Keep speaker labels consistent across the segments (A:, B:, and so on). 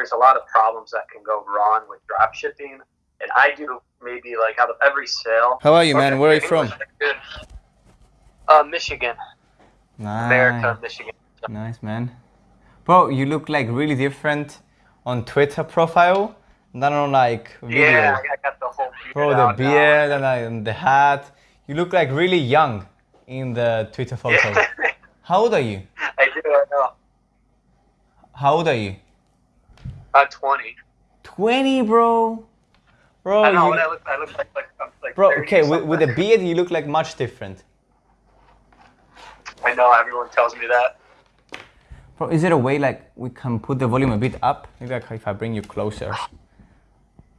A: there's a lot of problems that can go wrong with drop shipping. And I do maybe like out of every sale.
B: How are you, man? Where are you from?
A: Uh, Michigan.
B: Nice.
A: America, Michigan.
B: Nice, man. Bro, you look like really different on Twitter profile than on like video.
A: Yeah, I got the whole beard
B: Bro, the beard and, and the hat. You look like really young in the Twitter photo.
A: Yeah,
B: How old are you?
A: I do. I know.
B: How old are you?
A: I'm 20.
B: 20, bro. Bro,
A: I know
B: you-
A: what I look. I look like like I'm like.
B: bro okay, with, with the
A: something.
B: beard, you look like much different.
A: I know everyone tells me that.
B: Bro, is there a way like we can put the volume a bit up? Maybe like if I bring you closer.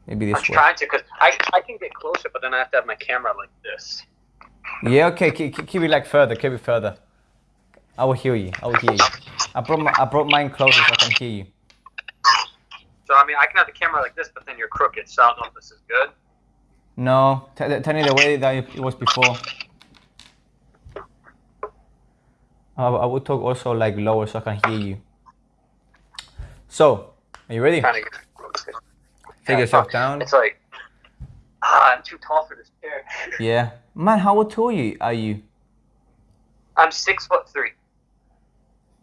B: Maybe this I'm way.
A: trying to, cause I I can get closer, but then I have to have my camera like this.
B: Yeah, okay, keep, keep keep it like further, keep it further. I will hear you. I will hear you. I brought my, I brought mine closer so I can hear you.
A: So I mean, I can have the camera like this, but then you're crooked. So I don't know if this is good.
B: No, tell me the way that it was before. I, I would talk also like lower so I can hear you. So, are you ready?
A: Get.
B: Take yourself down.
A: It's like, ah, I'm too tall for this chair.
B: Yeah. Man, how tall are you? Are you?
A: I'm six foot three.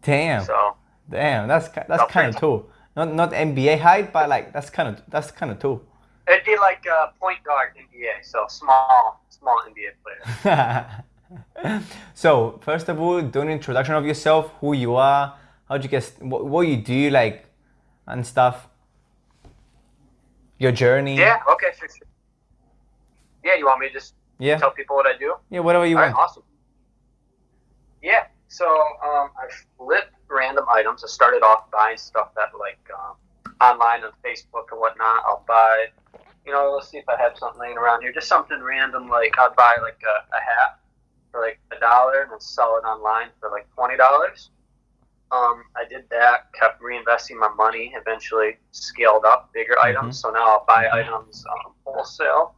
B: Damn.
A: So
B: Damn, that's that's kind of tall. Not not NBA height, but like that's kind of that's kind of tall.
A: it'd be like a point guard NBA. So small, small NBA player.
B: so first of all, do an introduction of yourself, who you are, how'd you get, what, what you do, like, and stuff. Your journey.
A: Yeah. Okay. Sure, sure. Yeah. You want me to just
B: Yeah.
A: tell people what I do?
B: Yeah. Whatever you
A: All right,
B: want.
A: awesome. Yeah, so um, I flip random items. I started off buying stuff that like um, online on Facebook and whatnot. I'll buy, you know, let's see if I have something laying around here. Just something random, like I'd buy like a, a hat for like a dollar and then sell it online for like twenty dollars. Um, I did that, kept reinvesting my money. Eventually, scaled up bigger items. So now I'll buy
B: Mhm.
A: items um, wholesale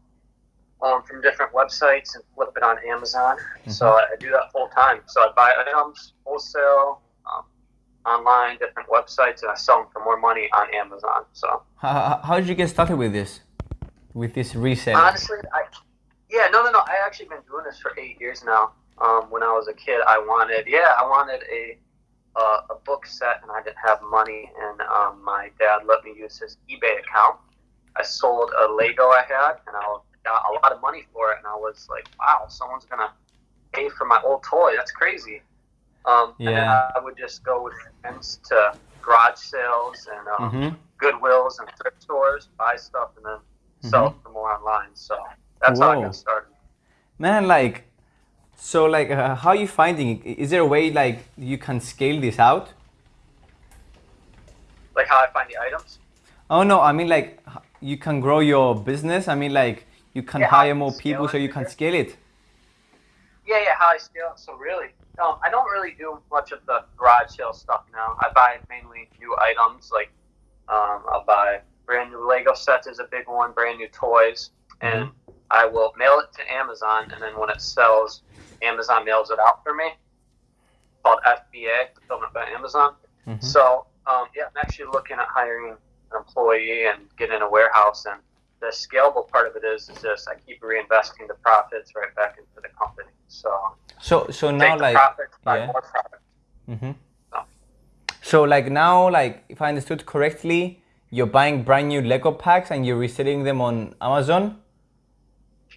A: um, from different websites and flip it on Amazon. So I, I do that full time. So I buy items wholesale, online, different websites, and I sell them for more money on Amazon. So
B: How, how, did you get started with this? With this resale?
A: honestly, I yeah, no, no, no. I actually been doing this for eight years now. Um, when I was a kid, I wanted yeah, I wanted a uh, a book set, and I didn't have money, and um, my dad let me use his eBay account. I sold a Lego I had, and I got a lot of money for it, and I was like, wow, someone's gonna pay for my old toy. That's crazy. Um, And
B: Yeah.
A: I would just go with friends to garage sales and um,
B: hmm
A: Goodwills and thrift stores, buy stuff, and then sell it for more online. So that's how I got started.
B: Man, like, so like, uh, how are you finding it? Is there a way like you can scale this out?
A: Like how I find the items.
B: Oh no, I mean like you can grow your business. I mean like you can
A: Yeah,
B: hire more people so you can scale it.
A: Yeah, yeah, how I scale it. So really, um, I don't really do much of the garage sale stuff now. I buy mainly new items. Like um, I'll buy brand new Lego sets is a big one, brand new toys, and
B: Mm-hmm.
A: I will mail it to Amazon. And then when it sells, Amazon mails it out for me. Called FBA, Fulfillment by Amazon.
B: Mhm.
A: So um, yeah, I'm actually looking at hiring an employee and getting a warehouse. And the scalable part of it is is just I keep reinvesting the profits right back into the company. So
B: So so now like
A: profits, buy
B: yeah.
A: more
B: hmm
A: Oh.
B: So like now like if I understood correctly, you're buying brand new Lego packs and you're reselling them on Amazon.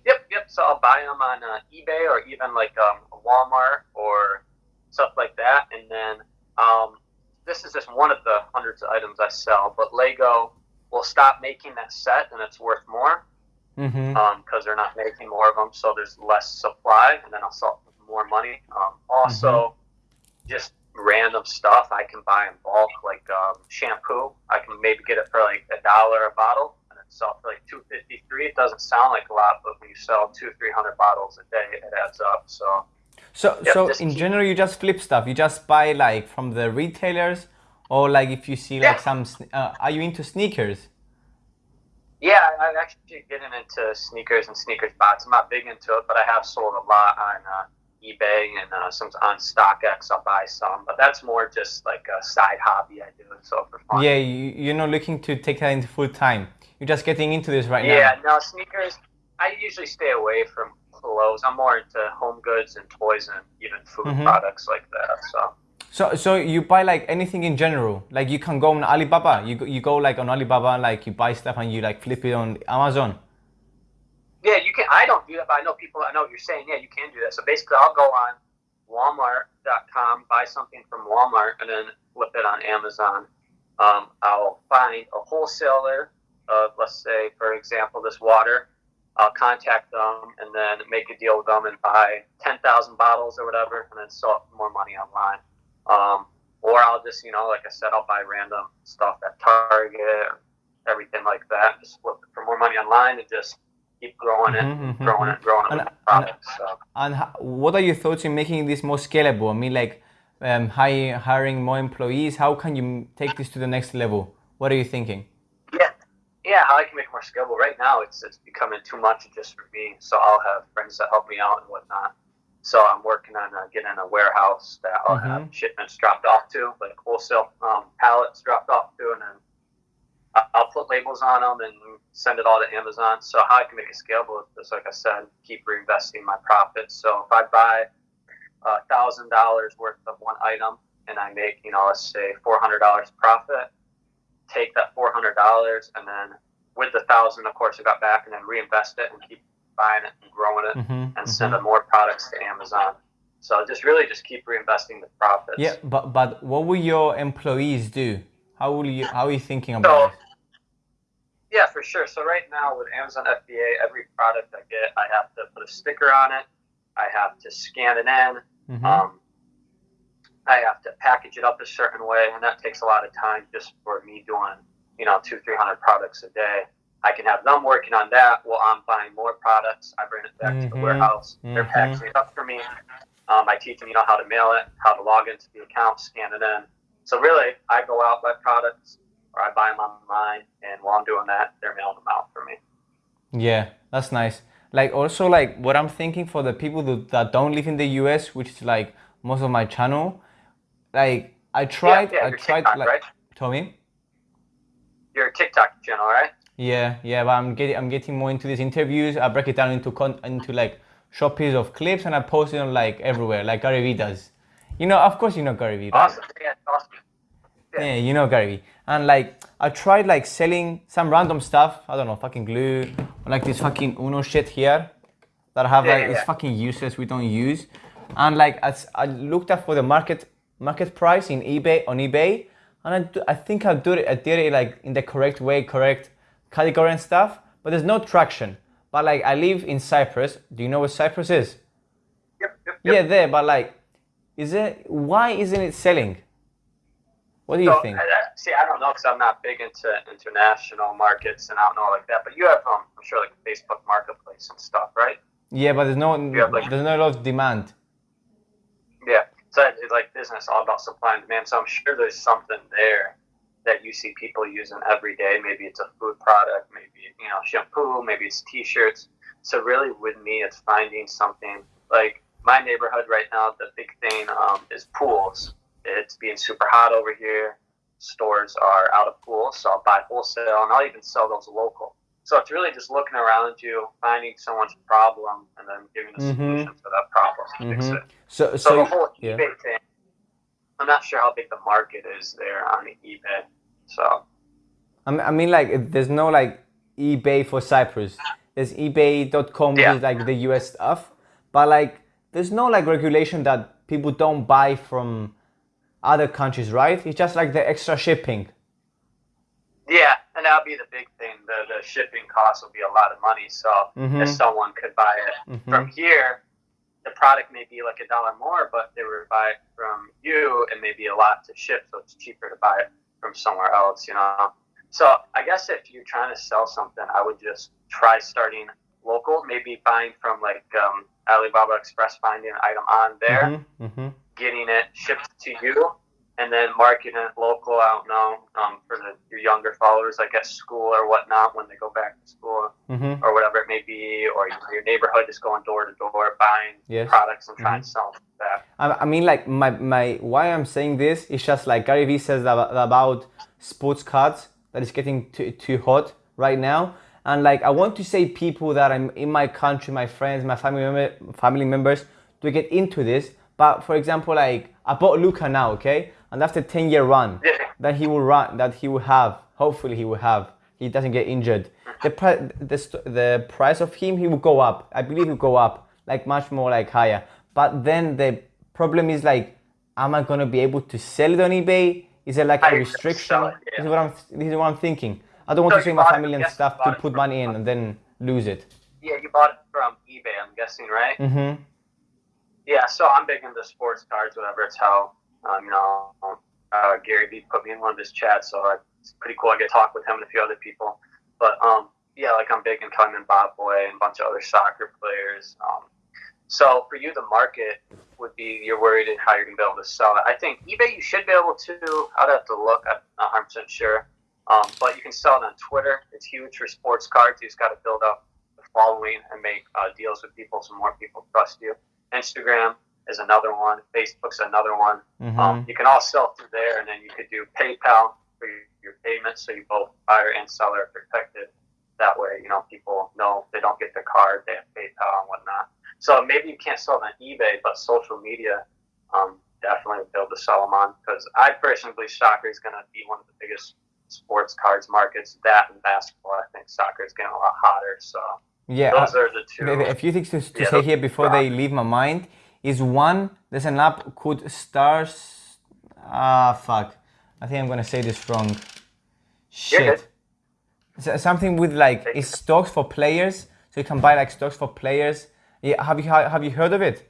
A: Yep, yep. So I'll buy them on uh, eBay or even like um, Walmart or stuff like that. And then um, this is just one of the hundreds of items I sell. But Lego will stop making that set and it's worth more
B: Mm-hmm.
A: because they're not making more of them. So there's less supply, and then I'll sell more money. Um, also, just random stuff I can buy in bulk, like um, shampoo. I can maybe get it for like a dollar a bottle, and then sell for like two fifty three. It doesn't sound like a lot, but when you sell two three hundred bottles a day, it adds up. So
B: So so in
A: keep-
B: general you just flip stuff. You just buy like from the retailers, or like if you see like
A: Yeah.
B: some. Uh, are you into sneakers?
A: yeah, I- I'm actually getting into sneakers and sneakers bots. I'm not big into it, but I have sold a lot on uh, eBay and uh, some on StockX. I'll buy some, but that's more just like a side hobby I do. So for fun.
B: Yeah, you, you're not looking to take that into full time. You're just getting into this right
A: yeah,
B: now.
A: Yeah, no sneakers. I usually stay away from clothes. I'm more into home goods and toys and even food
B: Mhm.
A: products like that. So.
B: So, so you buy like anything in general. Like you can go on Alibaba. You go, you go like on Alibaba, like you buy stuff and you like flip it on Amazon.
A: Yeah, you can. I don't do that, but I know people. I know what you're saying. Yeah, you can do that. So basically, I'll go on Walmart.com, buy something from Walmart, and then flip it on Amazon. Um, I'll find a wholesaler of, let's say, for example, this water. I'll contact them and then make a deal with them and buy 10,000 bottles or whatever, and then sell more money online. Um, or I'll just, you know, like I said, I'll buy random stuff at Target, everything like that, just flip for more money online and just keep growing it,
B: Mhm, mhm,
A: growing
B: mhm.
A: it, growing it
B: And-
A: with the products. So.
B: And what are your thoughts in making this more scalable? I mean, like um, hire, hiring more employees. How can you take this to the next level? What are you thinking?
A: Yeah, yeah. How I can make it more scalable. Right now, it's it's becoming too much just for me. So I'll have friends that help me out and whatnot. So I'm working on uh, getting a warehouse that I'll have shipments dropped off to, like wholesale um, pallets dropped off to, and then I'll put labels on them and send it all to Amazon. So how I can make it scalable is, like I said, keep reinvesting my profits. So if I buy a thousand dollars worth of one item and I make, you know, let's say four hundred dollars profit, take that four hundred dollars and then with the thousand, of course, I got back and then reinvest it and keep buying it and growing it
B: Mhm,
A: and
B: mhm.
A: sending more products to Amazon. So just really just keep reinvesting the profits.
B: Yeah, but but what will your employees do? How will you? How are you thinking
A: So,
B: about it?
A: Yeah, for sure. So right now with Amazon FBA, every product I get, I have to put a sticker on it. I have to scan it in.
B: Mhm.
A: Um, I have to package it up a certain way, and that takes a lot of time just for me doing, you know, two, three hundred products a day. I can have them working on that while I'm buying more products. I bring it back to the
B: Mhm,
A: warehouse. They're
B: mhm.
A: packaging it up for me. Um, I teach them, you know, how to mail it, how to log into the account, scan it in. So really, I go out buy products, or I buy them online, and while I'm doing that, they're mailing them out for me.
B: Yeah, that's nice. Like also like what I'm thinking for the people that, that don't live in the US, which is like most of my channel. Like I tried,
A: yeah,
B: I
A: your
B: tried
A: TikTok,
B: like
A: right?
B: Tommy.
A: Your TikTok channel, right?
B: Yeah, yeah, but I'm getting I'm getting more into these interviews. I break it down into con- into like short pieces of clips and I post it on like everywhere, like Gary Vee does. You know, of course you know Gary Vee, right?
A: Awesome. Yeah, awesome.
B: Yeah, you know Gary Vee. And like I tried like selling some random stuff. I don't know, fucking glue, or like this fucking Uno shit here that I have
A: Yeah,
B: like
A: yeah,
B: it's fucking useless. We don't use. And like as I looked up for the market market price in eBay on eBay, and I, do- I think I did it. I did it like in the correct way, correct category and stuff. But there's no traction. But like I live in Cyprus. Do you know where Cyprus is?
A: Yep, yep, yep.
B: Yeah, there. But like, is it? Why isn't it selling? What do you
A: So,
B: think?
A: I- I- see, I don't know because I'm not big into international markets and I don't know like that. But you have, um, I'm sure, like Facebook Marketplace and stuff, right?
B: Yeah, but there's no
A: have, like-
B: there's no lot of demand.
A: Yeah. So it's like business, all about supply and demand. So I'm sure there's something there that you see people using every day. Maybe it's a food product, maybe you know shampoo, maybe it's T-shirts. So really, with me, it's finding something like my neighborhood right now. The big thing um, is pools. It's being super hot over here. Stores are out of pools, so I'll buy wholesale, and I'll even sell those local. So it's really just looking around you, finding someone's problem, and then giving a
B: Mhm.
A: solution for that problem to fix
B: Mhm.
A: it.
B: So
A: So,
B: so
A: the whole
B: yeah.
A: eBay thing, I'm not sure how big the market is there on eBay. So
B: I mean, I mean like there's no like eBay for Cyprus. There's eBay.com which
A: Yeah.
B: is like the US stuff, but like there's no like regulation that people don't buy from other countries, right? It's just like the extra shipping.
A: yeah, and that'll be the big thing. The the shipping cost will be a lot of money. So
B: Mhm.
A: if someone could buy it
B: Mhm.
A: from here, the product may be like a dollar more, but they were buy it from you, it may be a lot to ship, so it's cheaper to buy it from somewhere else. You know. So I guess if you're trying to sell something, I would just try starting local. Maybe buying from like um, Alibaba Express, finding an item on there.
B: Mhm, mhm.
A: Getting it shipped to you and then marketing it local out now um, for the, your younger followers, like at school or whatnot, when they go back to school
B: Mm-hmm.
A: or whatever it may be, or you know, your neighborhood is going door to door buying
B: Yes.
A: products and trying to sell.
B: I, I mean, like my my why I'm saying this is just like Gary Vee says about, about sports cards that is getting too too hot right now, and like I want to say people that I'm in my country, my friends, my family member, family members to get into this. But for example, like I bought Luka now, okay, and after ten year run,
A: Yeah.
B: that he will run, that he will have, hopefully he will have, he doesn't get injured. The pri- the, the price of him, he will go up. I believe he will go up, like much more like higher. But then the problem is like, am I gonna be able to sell it on eBay? Is there like a restriction?
A: it,
B: This is what I'm. This is what I'm thinking. I don't want
A: So
B: to
A: you
B: my
A: bought it-
B: family and stuff to put money in and then lose it.
A: Yeah, you bought it from eBay, I'm guessing, right?
B: Mm-hmm.
A: Yeah, so I'm big into sports cards, whatever it's how. Um, you know, uh, Gary Vee put me in one of his chats, so it's pretty cool. I get to talk with him and a few other people. But um, yeah, like I'm big in Cunning Bob Boy and a bunch of other soccer players. Um, so for you, the market would be you're worried in how you're gonna be able to sell it. I think eBay you should be able to. I'd have to look. I'm not 100 percent sure. Um, but you can sell it on Twitter. It's huge for sports cards. You just got to build up the following and make uh, deals with people so more people trust you. Instagram is another one. Facebook's another one.
B: Mm-hmm.
A: Um, you can all sell through there, and then you could do PayPal for your, your payments, so you both buyer and seller are protected. That way, you know people know they don't get their card, they have PayPal and whatnot. So maybe you can't sell them on eBay, but social media um, definitely be able to sell them on because I personally believe soccer is going to be one of the biggest sports cards markets. That and basketball, I think soccer is getting a lot hotter. So
B: yeah.
A: those are the two.
B: A few things to, to
A: Yeah,
B: say here before they leave my mind is one, there's an app called Stars. Ah, fuck. I think I'm gonna say this wrong. Shit.
A: good.
B: S- Something with like it's stocks for players, so you can buy like stocks for players. Yeah, have you have you heard of it?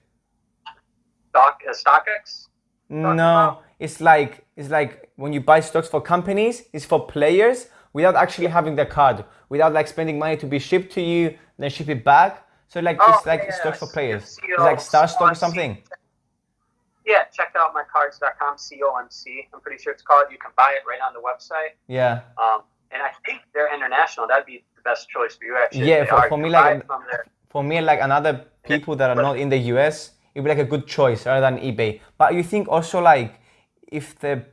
A: Stock, uh, StockX.
B: No,
A: about?
B: it's like it's like when you buy stocks for companies, it's for players without actually having the card, without like spending money to be shipped to you, then ship it back. So like
A: Oh,
B: it's like
A: yeah,
B: stocks for players. It's like Star Stock or something.
A: Yeah, check out mycards.com, C-O-M-C. I'm pretty sure it's called. You can buy it right on the website.
B: Yeah.
A: Um, and I think they're international. That'd be the best choice for you, actually.
B: Yeah, for- for me, like-. For me, like another people that are not in the US, it'd be like a good choice rather than eBay. But you think also like if the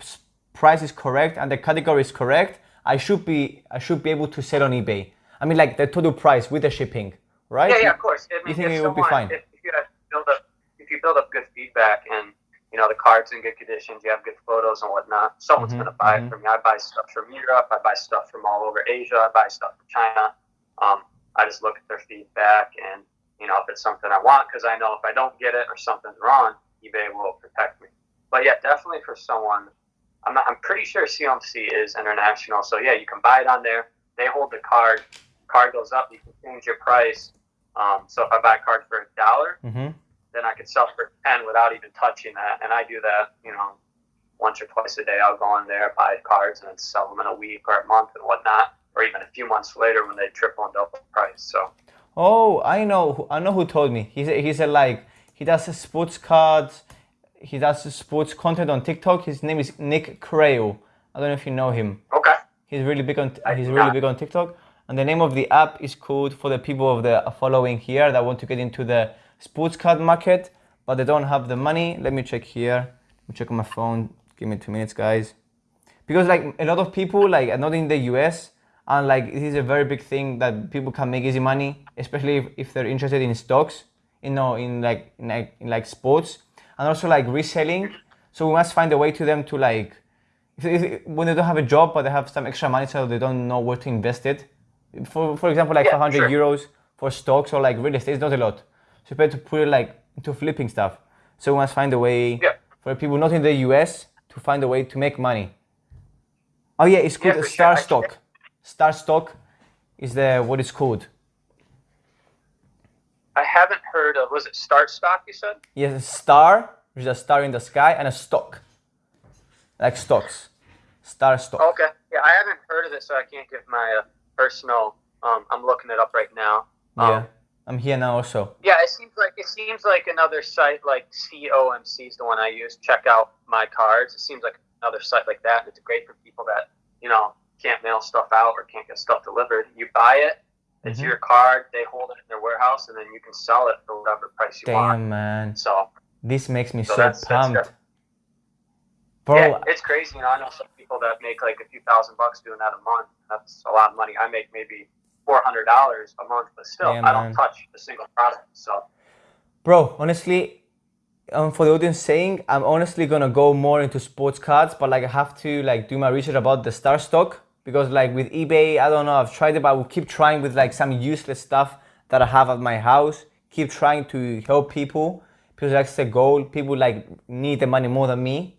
B: price is correct and the category is correct, I should be I should be able to sell on eBay. I mean like the total price with the shipping, right?
A: Yeah, yeah, of course. I mean,
B: think
A: if
B: it would be fine?
A: If, if you build up, if you build up good feedback and you know the cards in good conditions, you have good photos and whatnot. Someone's
B: Mhm,
A: gonna buy
B: mhm.
A: it from you. I buy stuff from Europe. I buy stuff from all over Asia. I buy stuff from China. Um, I just look at their feedback and you know if it's something I want because I know if I don't get it or something's wrong, eBay will protect me. But yeah, definitely for someone. I'm not, I'm pretty sure COMC is international. So yeah, you can buy it on there. They hold the card. Card goes up. You can change your price. Um, so if I buy a card for a dollar,
B: hmm
A: then I could sell for ten without even touching that. And I do that, you know, once or twice a day. I'll go in there, buy cards, and then sell them in a week or a month and whatnot, or even a few months later when they triple and double the price. So
B: Oh, I know. who- I know who told me. He said he said like he does sports cards. He does sports content on TikTok. His name is Nick Crail. I don't know if you know him.
A: okay,
B: He's really big on
A: I
B: he's really big on TikTok. And the name of the app is called for the people of the following here that want to get into the sports card market, but they don't have the money. Let me check here. Let me check on my phone. Give me two minutes, guys. Because like a lot of people like are not in the US and like it is a very big thing that people can make easy money, especially if, if they're interested in stocks, you know, in like in like in like sports and also like reselling. So we must find a way to them to like if, if, when they don't have a job but they have some extra money so they don't know where to invest it for for example like
A: Yeah,
B: 500
A: sure.
B: euros for stocks or like real estate is not a lot so you better put it like into flipping stuff so we must find a way
A: Yeah.
B: for people not in the us to find a way to make money oh yeah it's called
A: Yeah,
B: a
A: for sure.
B: star stock star stock is the what it's called
A: I haven't heard of. Was it Start Stock? You said?
B: yes a star which is a star in the sky and a stock like stocks star stock
A: Okay. Yeah, I haven't heard of it, so I can't give my uh, personal. Um, I'm looking it up right now. Um,
B: Yeah. I'm here now also.
A: Yeah, it seems like it seems like another site like COMC is the one I use. Check out my cards. It seems like another site like that. And it's great for people that you know can't mail stuff out or can't get stuff delivered. You buy it, it's
B: Mhm.
A: your card. They hold it in their warehouse, and then you can sell it for whatever price you want.
B: Damn, man.
A: So
B: This makes me
A: So
B: so,
A: that's- that's
B: pumped.
A: good.
B: Bro,
A: yeah, it's crazy. You know, I know some people that make like a few thousand bucks doing that a month. That's a lot of money. I make maybe four hundred dollars a month, but still,
B: Yeah,
A: I don't touch a single product. So
B: bro, honestly, um, for the audience saying, I'm honestly gonna go more into sports cards, but like I have to like do my research about the star stock because like with eBay, I don't know, I've tried it, but I will keep trying with like some useless stuff that I have at my house. Keep trying to help people because that's the goal. People like need the money more than me.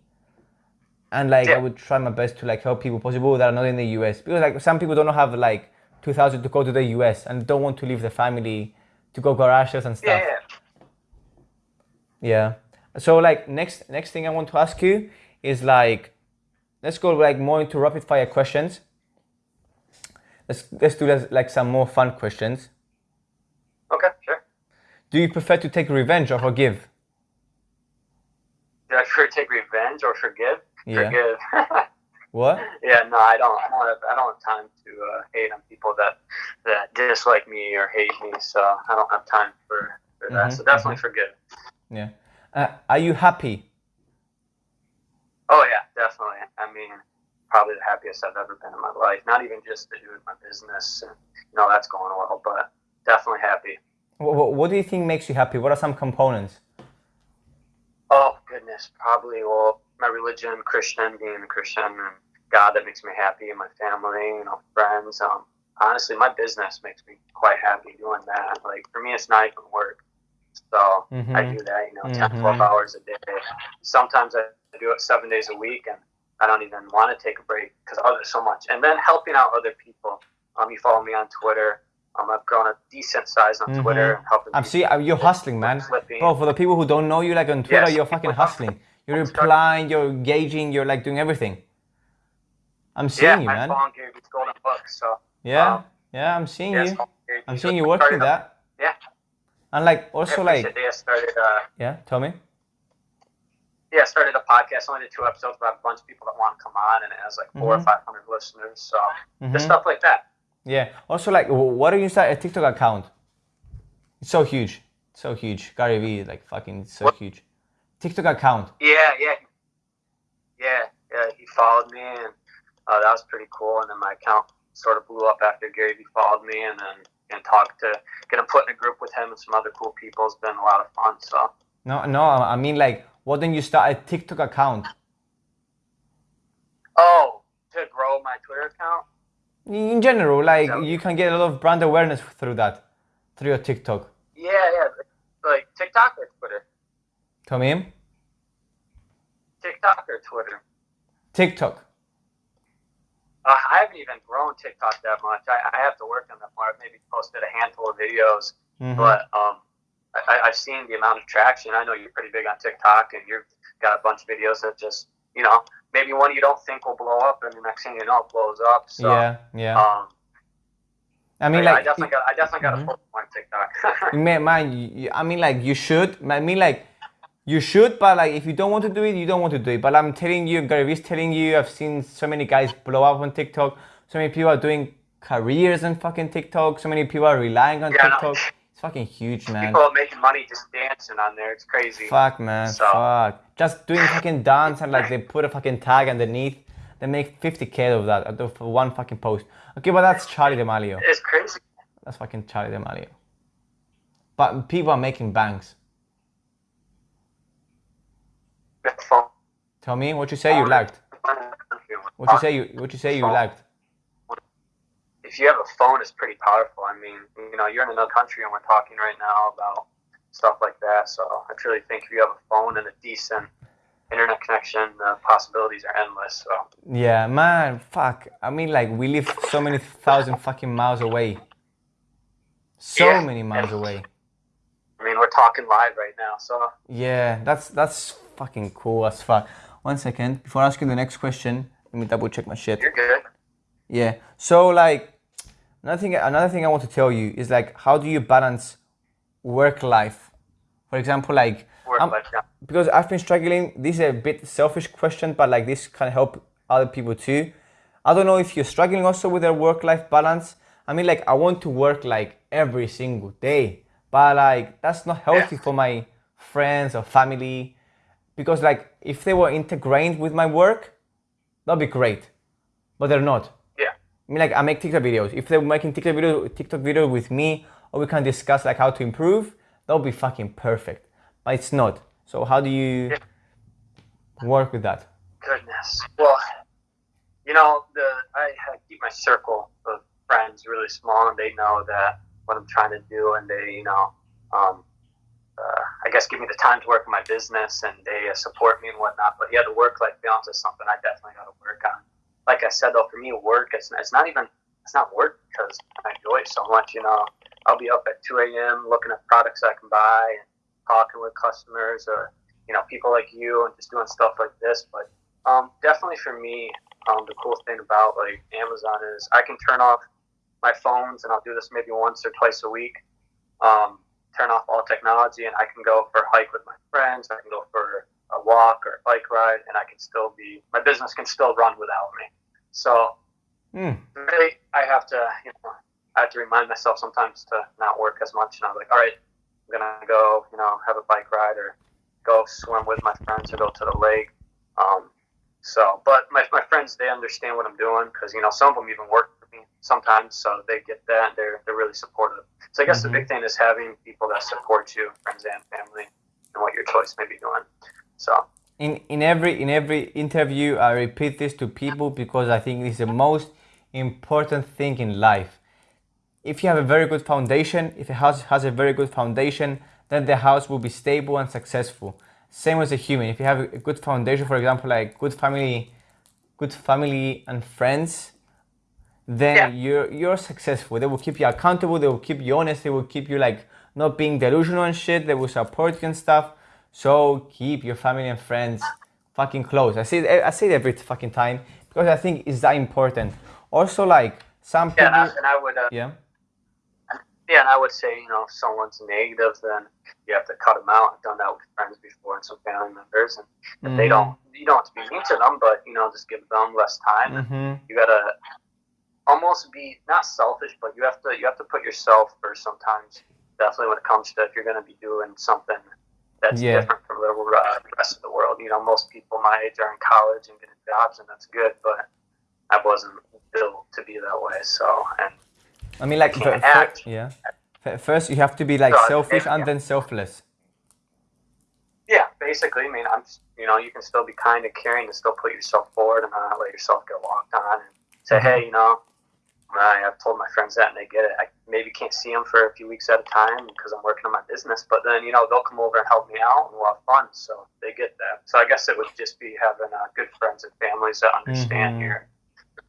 B: And like I would try my best to like help people possible that are not in the US because like some people don't have like 2000 to go to the US and don't want to leave the family to go garages and stuff.
A: yeah, yeah.
B: Yeah. So like next next thing I want to ask you is like let's go like more into rapid fire questions. Let's let's do like some more fun questions.
A: Okay, sure.
B: Do you prefer to take revenge or forgive?
A: Do I prefer take revenge or forgive?
B: Yeah.
A: Forgive.
B: What?
A: yeah, no, I don't. I don't have. I don't have time to uh, hate on people that that dislike me or hate me. So I don't have time for, for that.
B: Mhm,
A: So definitely forgive.
B: Yeah. Uh, are you happy?
A: Oh yeah, definitely. I mean, probably the happiest I've ever been in my life. Not even just to do with my business, and you know that's going well, but definitely happy.
B: What, what do you think makes you happy? What are some components?
A: Oh goodness, probably well my religion, Christian, being a Christian, and God that makes me happy, and my family, you know, friends. Um, honestly, my business makes me quite happy doing that. Like for me, it's not even work. So I
B: Mhm.
A: do that, you know, 10, 12
B: Mhm.
A: hours a day. Sometimes I do it seven days a week, and I don't even want to take a break because love it so much. And then helping out other people. Um, you follow me on Twitter. Um, I've grown a decent size on
B: Mhm.
A: Twitter helping.
B: I'm see uh, you're hustling, man.
A: flipping.
B: Bro, for the people who don't know you, like on Twitter,
A: Yes.
B: you're fucking hustling. You're replying, you're engaging, you're like doing everything. I'm seeing
A: yeah,
B: you, man.
A: follow Gary Vee's Golden Book. So
B: Yeah,
A: um,
B: yeah, I'm seeing you. I'm seeing you working that.
A: Yeah.
B: And like also
A: appreciate
B: like
A: started. Uh,
B: yeah, tell me.
A: Yeah, I started a podcast. Only did two episodes, but I have a bunch of people that want to come on, and it has like 4 or
B: Mhm.
A: five hundred listeners. So
B: Mhm.
A: just stuff like that.
B: Yeah. Also like wh- why don't you start a TikTok account? It's so huge. So huge. Gary Vee like fucking so
A: What?
B: huge. TikTok account.
A: Yeah, yeah, yeah, yeah. He followed me, and uh, that was pretty cool. And then my account sort of blew up after Gary Vee followed me, and then and talked to get him put in a group with him and some other cool people. It's been a lot of fun. So
B: No, no, I mean like why don't you start a TikTok account?
A: oh, to grow my Twitter account.
B: In general, like you can get a lot of brand awareness through that, through your TikTok.
A: Yeah, yeah, like TikTok or Twitter.
B: Come in.
A: TikTok or Twitter.
B: TikTok.
A: Uh, I haven't even grown TikTok that much. I, I have to work on that more. I've maybe posted a handful of videos,
B: Mhm.
A: but um, I, I- I've seen the amount of traction. I know you're pretty big on TikTok, and you've got a bunch of videos that just, you know, maybe one you don't think will blow up, and the next thing you know, it blows up. So,
B: yeah, yeah.
A: um,
B: I mean,
A: yeah, I
B: like,
A: definitely got, I definitely got
B: Mhm.
A: a full on TikTok.
B: man, I mean, like, you should. I mean, like, you should, but like, if you don't want to do it, you don't want to do it. But I'm telling you, Gary Vee's telling you, I've seen so many guys blow up on TikTok. So many people are doing careers on fucking TikTok. So many people are relying on
A: Yeah,
B: TikTok. It's fucking huge, man.
A: People are making money just dancing on there. It's crazy.
B: Fuck, man.
A: So-
B: Fuck. Just doing fucking dance and like they put a fucking tag underneath. They make 50k of that of one fucking post. Okay, but that's Charli D'Amelio.
A: It's crazy.
B: That's fucking Charli D'Amelio. But people are making banks.
A: With the phone.
B: Tell me what you say you lagged. What you say you what you say you lagged.
A: If you have a phone, it's pretty powerful. I mean, you know, you're in another country and we're talking right now about stuff like that. So I truly think if you have a phone and a decent internet connection, the possibilities are endless. So
B: Yeah, man, fuck. I mean like we live so many thousand fucking miles away. So
A: Yeah.
B: many miles away.
A: I mean, we're talking live right now. So
B: Yeah, that's that's fucking cool as fuck. One second, before asking the next question, let me double check my shit.
A: you're good.
B: Yeah. So like another thing another thing I want to tell you is like how do you balance work life? For example, like
A: life, yeah.
B: because I've been struggling. This is a bit selfish question, but like this can help other people too. I don't know if you're struggling also with your work-life balance. I mean, like I want to work like every single day, but like that's not healthy for my friends or family because like if they were integrated with my work, that'd be great, but they're not. I mean, like I make TikTok videos. If they're making TikTok video, TikTok video with me, or we can discuss like how to improve, that would be fucking perfect. But it's not. So how do you
A: Yeah.
B: work with that?
A: Goodness. Well, you know, the I, I keep my circle of friends really small, and they know that what I'm trying to do, and they, you know, um, uh, I guess give me the time to work on my business, and they uh, support me and whatnot. But yeah, the work-life balance is something I definitely got to work on. Like I said, though, for me, work it's, it's not even it's not work because I enjoy it so much. You know, I'll be up at 2 a.m. looking at products I can buy and talking with customers or you know people like you and just doing stuff like this. But um, definitely for me, um, the cool thing about like Amazon is I can turn off my phones and I'll do this maybe once or twice a week. Um, turn off all technology and I can go for a hike with my friends. I can go for a walk or a bike ride, and I can still be my business can still run without me. So
B: Hmm.
A: really, I have to you know I have to remind myself sometimes to not work as much. And I'm like, all right, I'm gonna go you know have a bike ride or go swim with my friends or go to the lake. Um, so, but my, my friends, they understand what I'm doing because, you know, some of them even work for me sometimes. So they get that. And they're, they're really supportive. So I guess
B: Mhm.
A: the big thing is having people that support you, friends and family, and what your choice may be doing. So,
B: in in every in every interview i repeat this to people because i think it's the most important thing in life. If you have a very good foundation if a house has a very good foundation then the house will be stable and successful. Same as a human. If you have a good foundation for example like good family good family and friends then
A: Yeah.
B: you're you're successful. They will keep you accountable. They will keep you honest. They will keep you like not being delusional and shit. They will support you and stuff so keep your family and friends fucking close i say it, i say it every fucking time because i think it's that important also like some people
A: yeah, and I, would, uh,
B: yeah
A: yeah, and I would say, you know, if someone's negative, then you have to cut them out. I've done that with friends before and some family members, and if they
B: Mhm.
A: don't, you don't have to be mean to them, but you know, just give them less time.
B: hmm
A: you gotta almost be not selfish, but you have to you have to put yourself first sometimes. Definitely when it comes to if you're gonna be doing something that's
B: Yeah.
A: different from the uh, rest of the world. You know, most people my age are in college and getting jobs, and that's good. But I wasn't built to be that way. So and
B: i mean like fir-
A: act.
B: yeah first you have to be like
A: So,
B: selfish
A: yeah.
B: and then selfless
A: yeah, basically, I mean, I'm you know you can still be kind and caring and still put yourself forward and not let yourself get walked on and say,
B: Mhm.
A: hey, you know. I, I've told my friends that and they get it. I maybe can't see them for a few weeks at a time because I'm working on my business, but then, you know, they'll come over and help me out and we'll have fun. So they get that. So I guess it would just be having uh, good friends and families that understand
B: Mhm.
A: your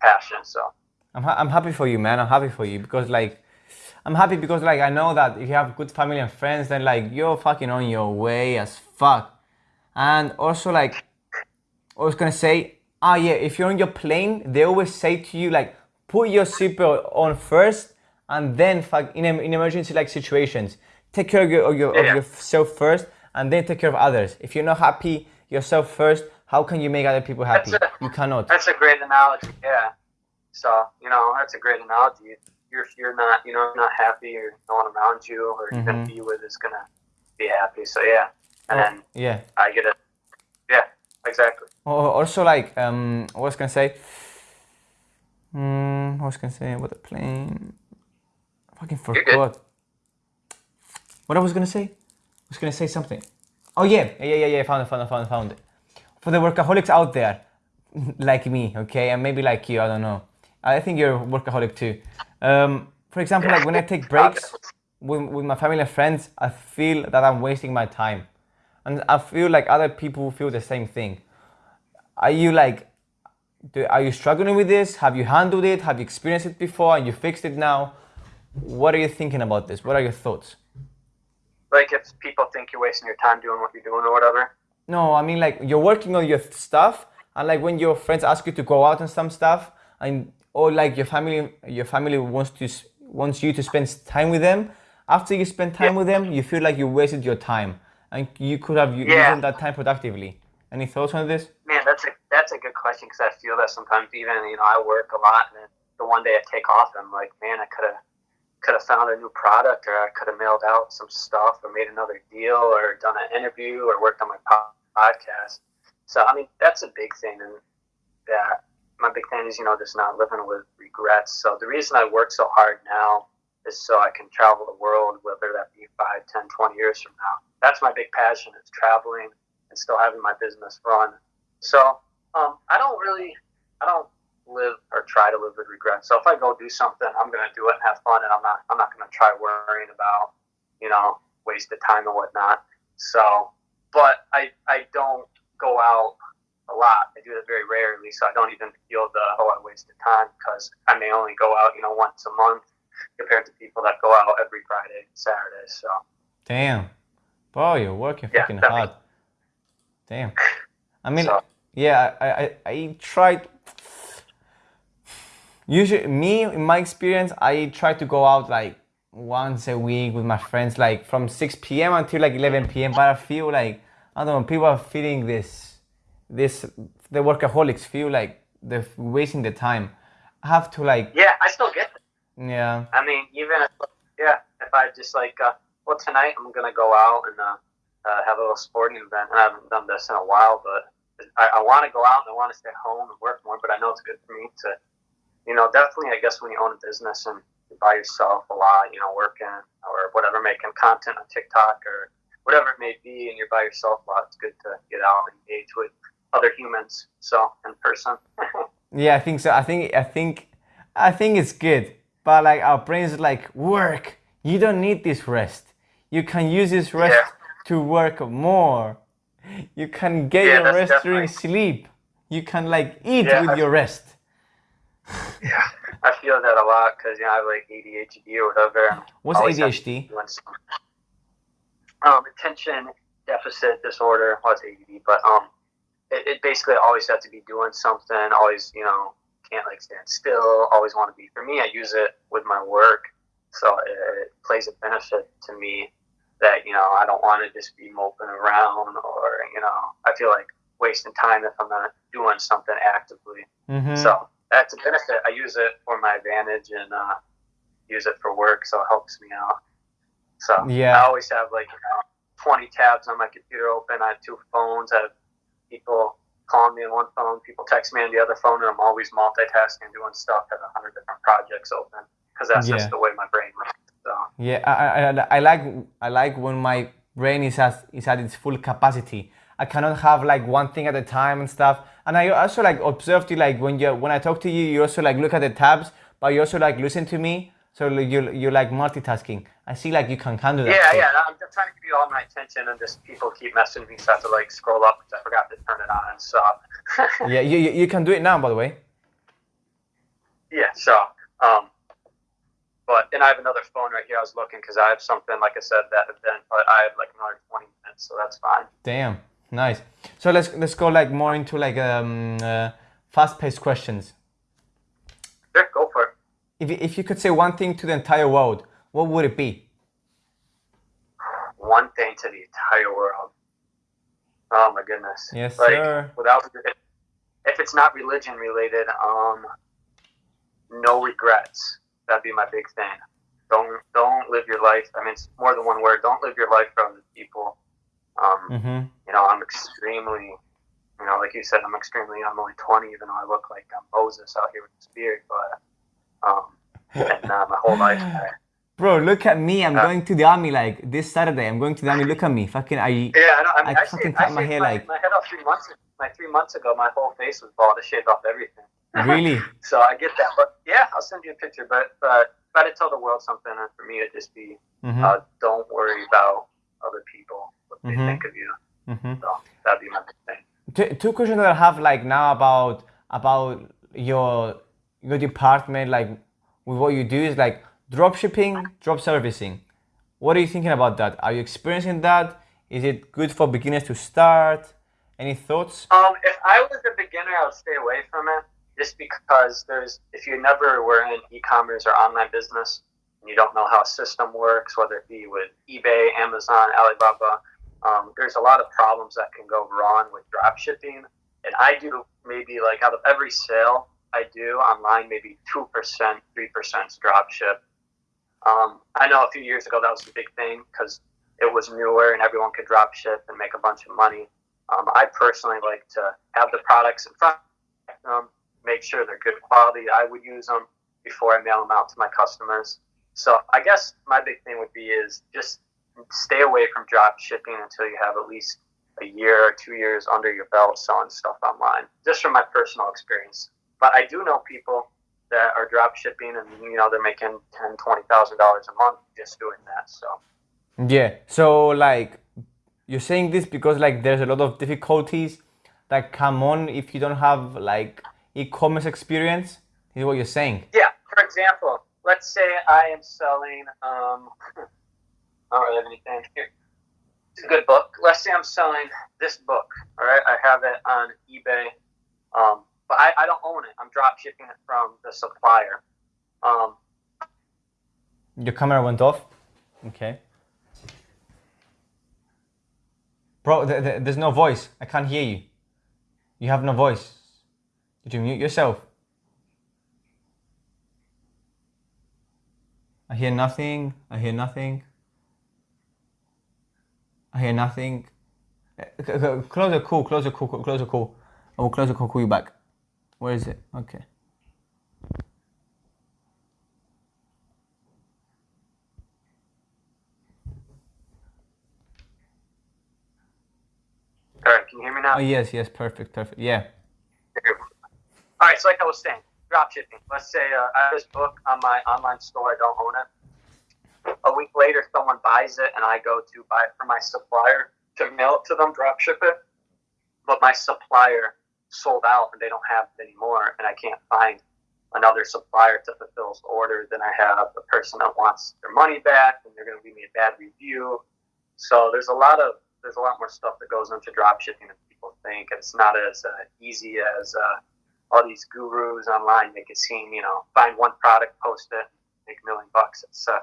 A: passion. So,
B: I'm, ha- I'm happy for you, man. I'm happy for you because like I'm happy because like I know that if you have good family and friends, then like you're fucking on your way as fuck. And also like I was gonna say, ah yeah, if you're on your plane, they always say to you like put your seatbelt on first and then fuck in, in emergency like situations, take care of, your, of, your, of
A: Yeah.
B: yourself first and then take care of others. If you're not happy yourself first, how can you make other people happy?
A: That's
B: You cannot.
A: that's a great analogy. Yeah. So, you know, that's a great analogy. You're, if you're not, you know, not happy or no one around you or you're going
B: Mhm.
A: to be with is going to be happy. So, yeah. And
B: Oh,
A: then
B: yeah.
A: I get it. Yeah, exactly.
B: Also like um, what was gonna say? Hmm, what was I gonna say about the plane? I fucking forgot. What I was gonna say? I was gonna say something. Oh yeah, yeah, yeah, yeah. I found it, found it, found it, found it. For the workaholics out there, like me, okay, and maybe like you, I don't know. I think you're a workaholic too. Um, for example, like when I take breaks with, with my family and friends, I feel that I'm wasting my time, and I feel like other people feel the same thing are you like do, are you struggling with this have you handled it have you experienced it before and you fixed it now what are you thinking about this what are your thoughts
A: Like if people think you're wasting your time doing what you're doing or whatever.
B: no i mean like you're working on your stuff and like when your friends ask you to go out and some stuff and or like your family your family wants to wants you to spend time with them after you spend time
A: Yeah.
B: with them, you feel like you wasted your time and you could have
A: Yeah.
B: used that time productively. Any thoughts on this?
A: Man, that's a that's a good question because I feel that sometimes even you know I work a lot and the one day I take off I'm like, man, I could have could have found a new product or I could have mailed out some stuff or made another deal or done an interview or worked on my podcast. So I mean that's a big thing and that my big thing is you know just not living with regrets. So the reason I work so hard now is so I can travel the world, whether that be 5, 10, 20 years from now. That's my big passion is traveling and still having my business run. So um, I don't really, I don't live or try to live with regret. So if I go do something, I'm gonna do it and have fun, and I'm not, I'm not gonna try worrying about, you know, wasted time and whatnot. So, but I, I don't go out a lot. I do it very rarely, so I don't even feel the oh I wasted time because I may only go out, you know, once a month compared to people that go out every Friday, Saturday. So
B: Damn. Bro, you're working
A: Yeah,
B: fucking hard. Damn. I mean,
A: So-
B: yeah, I, I, I tried. Usually, me, in my experience, I try to go out like once a week with my friends, like from 6 p.m. until like 11 p.m. But I feel like, I don't know, people are feeling this, this, the workaholics feel like they're wasting the time. I have to like,
A: yeah, I still get
B: yeah,
A: I mean, even if, yeah, if I just like, uh, well, tonight I'm gonna go out and uh, uh, have a little sporting event. And I haven't done this in a while, but I, I want to go out and I want to stay home and work more. But I know it's good for me to, you know, definitely. I guess when you own a business and you're by yourself a lot, you know, working or whatever, making content on TikTok or whatever it may be, and you're by yourself a lot, it's good to get out and engage with other humans. So in person.
B: Yeah, I think so. I think I think I think it's good. But like our brains like work. You don't need this rest. You can use this rest
A: Yeah.
B: to work more. You can get
A: Yeah,
B: your rest during sleep. You can like eat
A: Yeah,
B: with
A: I-
B: your rest.
A: yeah, I feel that a lot because you know I have like ADHD or whatever.
B: What's ADHD?
A: Um, attention deficit disorder. Well, it's ADD, but um, it, it basically always have to be doing something. Always, you know, can't like stand still. Always want to be. For me, I use it with my work, so it, it plays a benefit to me that you know I don't want to just be moping around or you know I feel like wasting time if I'm not doing something actively.
B: Mhm.
A: So that's a benefit. I use it for my advantage and uh, use it for work, so it helps me out. So
B: Yeah.
A: I always have like you know, 20 tabs on my computer open. I have two phones. I have people calling me on one phone, people text me on the other phone, and I'm always multitasking, doing stuff. Have a hundred different projects open because that's
B: Yeah.
A: just the way my brain
B: Yeah, I, I, I- like I like when my brain is at is at its full capacity. I cannot have like one thing at a time and stuff. And I also like observed you like when you when I talk to you, you also like look at the tabs, but you also like listen to me. So you you like multitasking. I see like you can handle that.
A: yeah, yeah. I'm just trying to give you all my attention, and just people keep messaging me, so I have to like scroll up because I forgot to turn it on. So
B: Yeah, you, you you can do it now, by the way.
A: Yeah, so, um, but, and I have another phone right here. I was looking because I have something, like I said, that event, but I have like another 20 minutes, so that's fine.
B: Damn, nice. So let's let's go like more into like um uh, fast-paced questions.
A: Sure, go for it.
B: If you- if you could say one thing to the entire world, what would it be?
A: One thing to the entire world. Oh my goodness.
B: Yes,
A: like,
B: sir.
A: Without, if it's not religion related, um, no regrets. That'd be my big thing. Don't don't live your life. I mean, it's more than one word. Don't live your life for other people. Um,
B: Mm-hmm.
A: you know, I'm extremely, you know, like you said, I'm extremely, I'm only 20, even though I look like I'm Moses out here with this beard, but, um, and uh, my whole life, I,
B: Bro, look at me. I'm
A: Uh,
B: going to the army like this Saturday. I'm going to the army. Look at me. Fucking I
A: yeah, I, know, I mean,
B: I
A: I,
B: fucking cut my hair
A: my,
B: like-
A: my head off three months, my three months ago, my whole face was bald, I shaved off everything.
B: Really.
A: So I get that, but yeah, I'll send you a picture, but, but if I had to tell the world something, and for me, it'd just be,
B: Mhm.
A: uh, don't worry about other people, what they
B: Mhm.
A: think of you.
B: Mm-hmm.
A: So that'd be my thing.
B: Two, two questions that I have like now about about your your department, like with what you do is like drop shipping, drop servicing. What are you thinking about that? Are you experiencing that? Is it good for beginners to start? Any thoughts?
A: Um, if I was a beginner, I would stay away from it just because there's if you never were in e-commerce or online business, and you don't know how a system works, whether it be with eBay, Amazon, Alibaba, um, there's a lot of problems that can go wrong with drop shipping. And I do maybe like out of every sale I do online, maybe 2%, 3% drop ship. Um, I know a few years ago that was a big thing because it was newer and everyone could drop ship and make a bunch of money. Um, I personally like to have the products in front of them, make sure they're good quality. I would use them before I mail them out to my customers. So I guess my big thing would be is just stay away from drop shipping until you have at least a year or two years under your belt selling stuff online. Just from my personal experience. But I do know people that are drop shipping and you know they're making ten, twenty thousand dollars a month just doing that. So
B: yeah. So like you're saying this because like there's a lot of difficulties that come on if you don't have like e-commerce experience. Is what you're saying?
A: Yeah. For example, let's say I am selling. Um, I don't really have anything here. It's a good book. Let's say I'm selling this book. All right, I have it on eBay, um, but I, I don't own it. I'm drop shipping it from the supplier. Um,
B: Your camera went off. Okay. Bro, th th there's no voice. I can't hear you. You have no voice. Did you mute yourself? I hear nothing. I hear nothing. I hear nothing. Uh, close the call, close the call, close the call. I will close the call, call you back. Where is it? Okay.
A: all right, can you hear me now?
B: Oh, yes, yes, perfect, perfect. Yeah.
A: All right, so like I was saying, drop shipping. Let's say uh, I have this book on my online store. I don't own it. A week later, someone buys it, and I go to buy it from my supplier to mail it to them, drop ship it. But my supplier sold out, and they don't have it anymore, and I can't find another supplier to fulfill the order. Then I have a person that wants their money back, and they're going to leave me a bad review. So there's a lot of there's a lot more stuff that goes into drop shipping than people think. And it's not as uh, easy as uh, all these gurus online make it seem. You know, find one product, post it, make a million bucks. It's uh,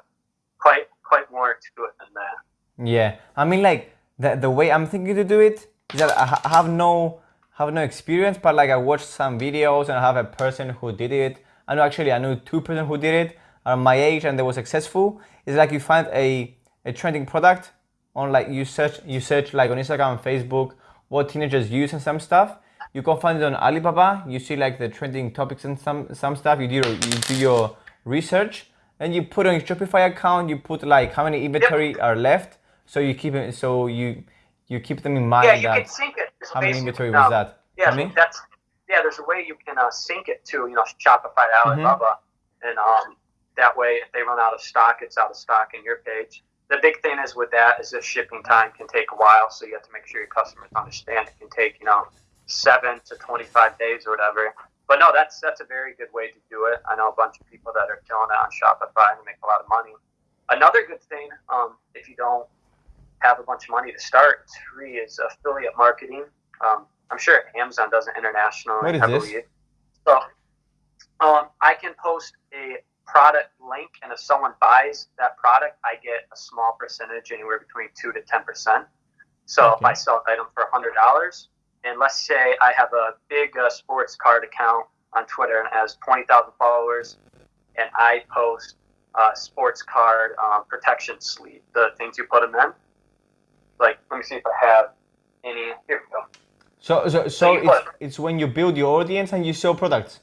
A: quite quite more to it than that.
B: Yeah, I mean, like the the way I'm thinking to do it is that I have no have no experience, but like I watched some videos and I have a person who did it. I know actually I know two person who did it are my age and they were successful. It's like you find a a trending product on like you search you search like on Instagram and Facebook what teenagers use and some stuff. You can find it on Alibaba. You see like the trending topics and some some stuff. You do your, you do your research and you put on your Shopify account. You put like how many inventory yep. are left. So you keep it. So you you keep them in mind.
A: Yeah, you that can sync it.
B: How many inventory was that?
A: Yeah, that's yeah. There's a way you can uh, sync it to you know Shopify Alibaba, mm-hmm. and um, that way if they run out of stock, it's out of stock in your page the big thing is with that is the shipping time can take a while, so you have to make sure your customers understand it can take you know seven to twenty five days or whatever. But no, that's that's a very good way to do it. I know a bunch of people that are killing it on Shopify and make a lot of money. Another good thing, um, if you don't have a bunch of money to start, free is affiliate marketing. Um, I'm sure Amazon does it internationally.
B: What is heavily. this?
A: So um, I can post a product link, and if someone buys that product, I get a small percentage, anywhere between two to ten percent. So okay. if I sell an item for hundred dollars, and let's say I have a big uh, sports card account on Twitter and has twenty thousand followers, and I post uh, sports card uh, protection sleeve, the things you put them in. Like, let me see if I have any. Here we go.
B: So, so, so, so it's, it's when you build your audience and you sell products.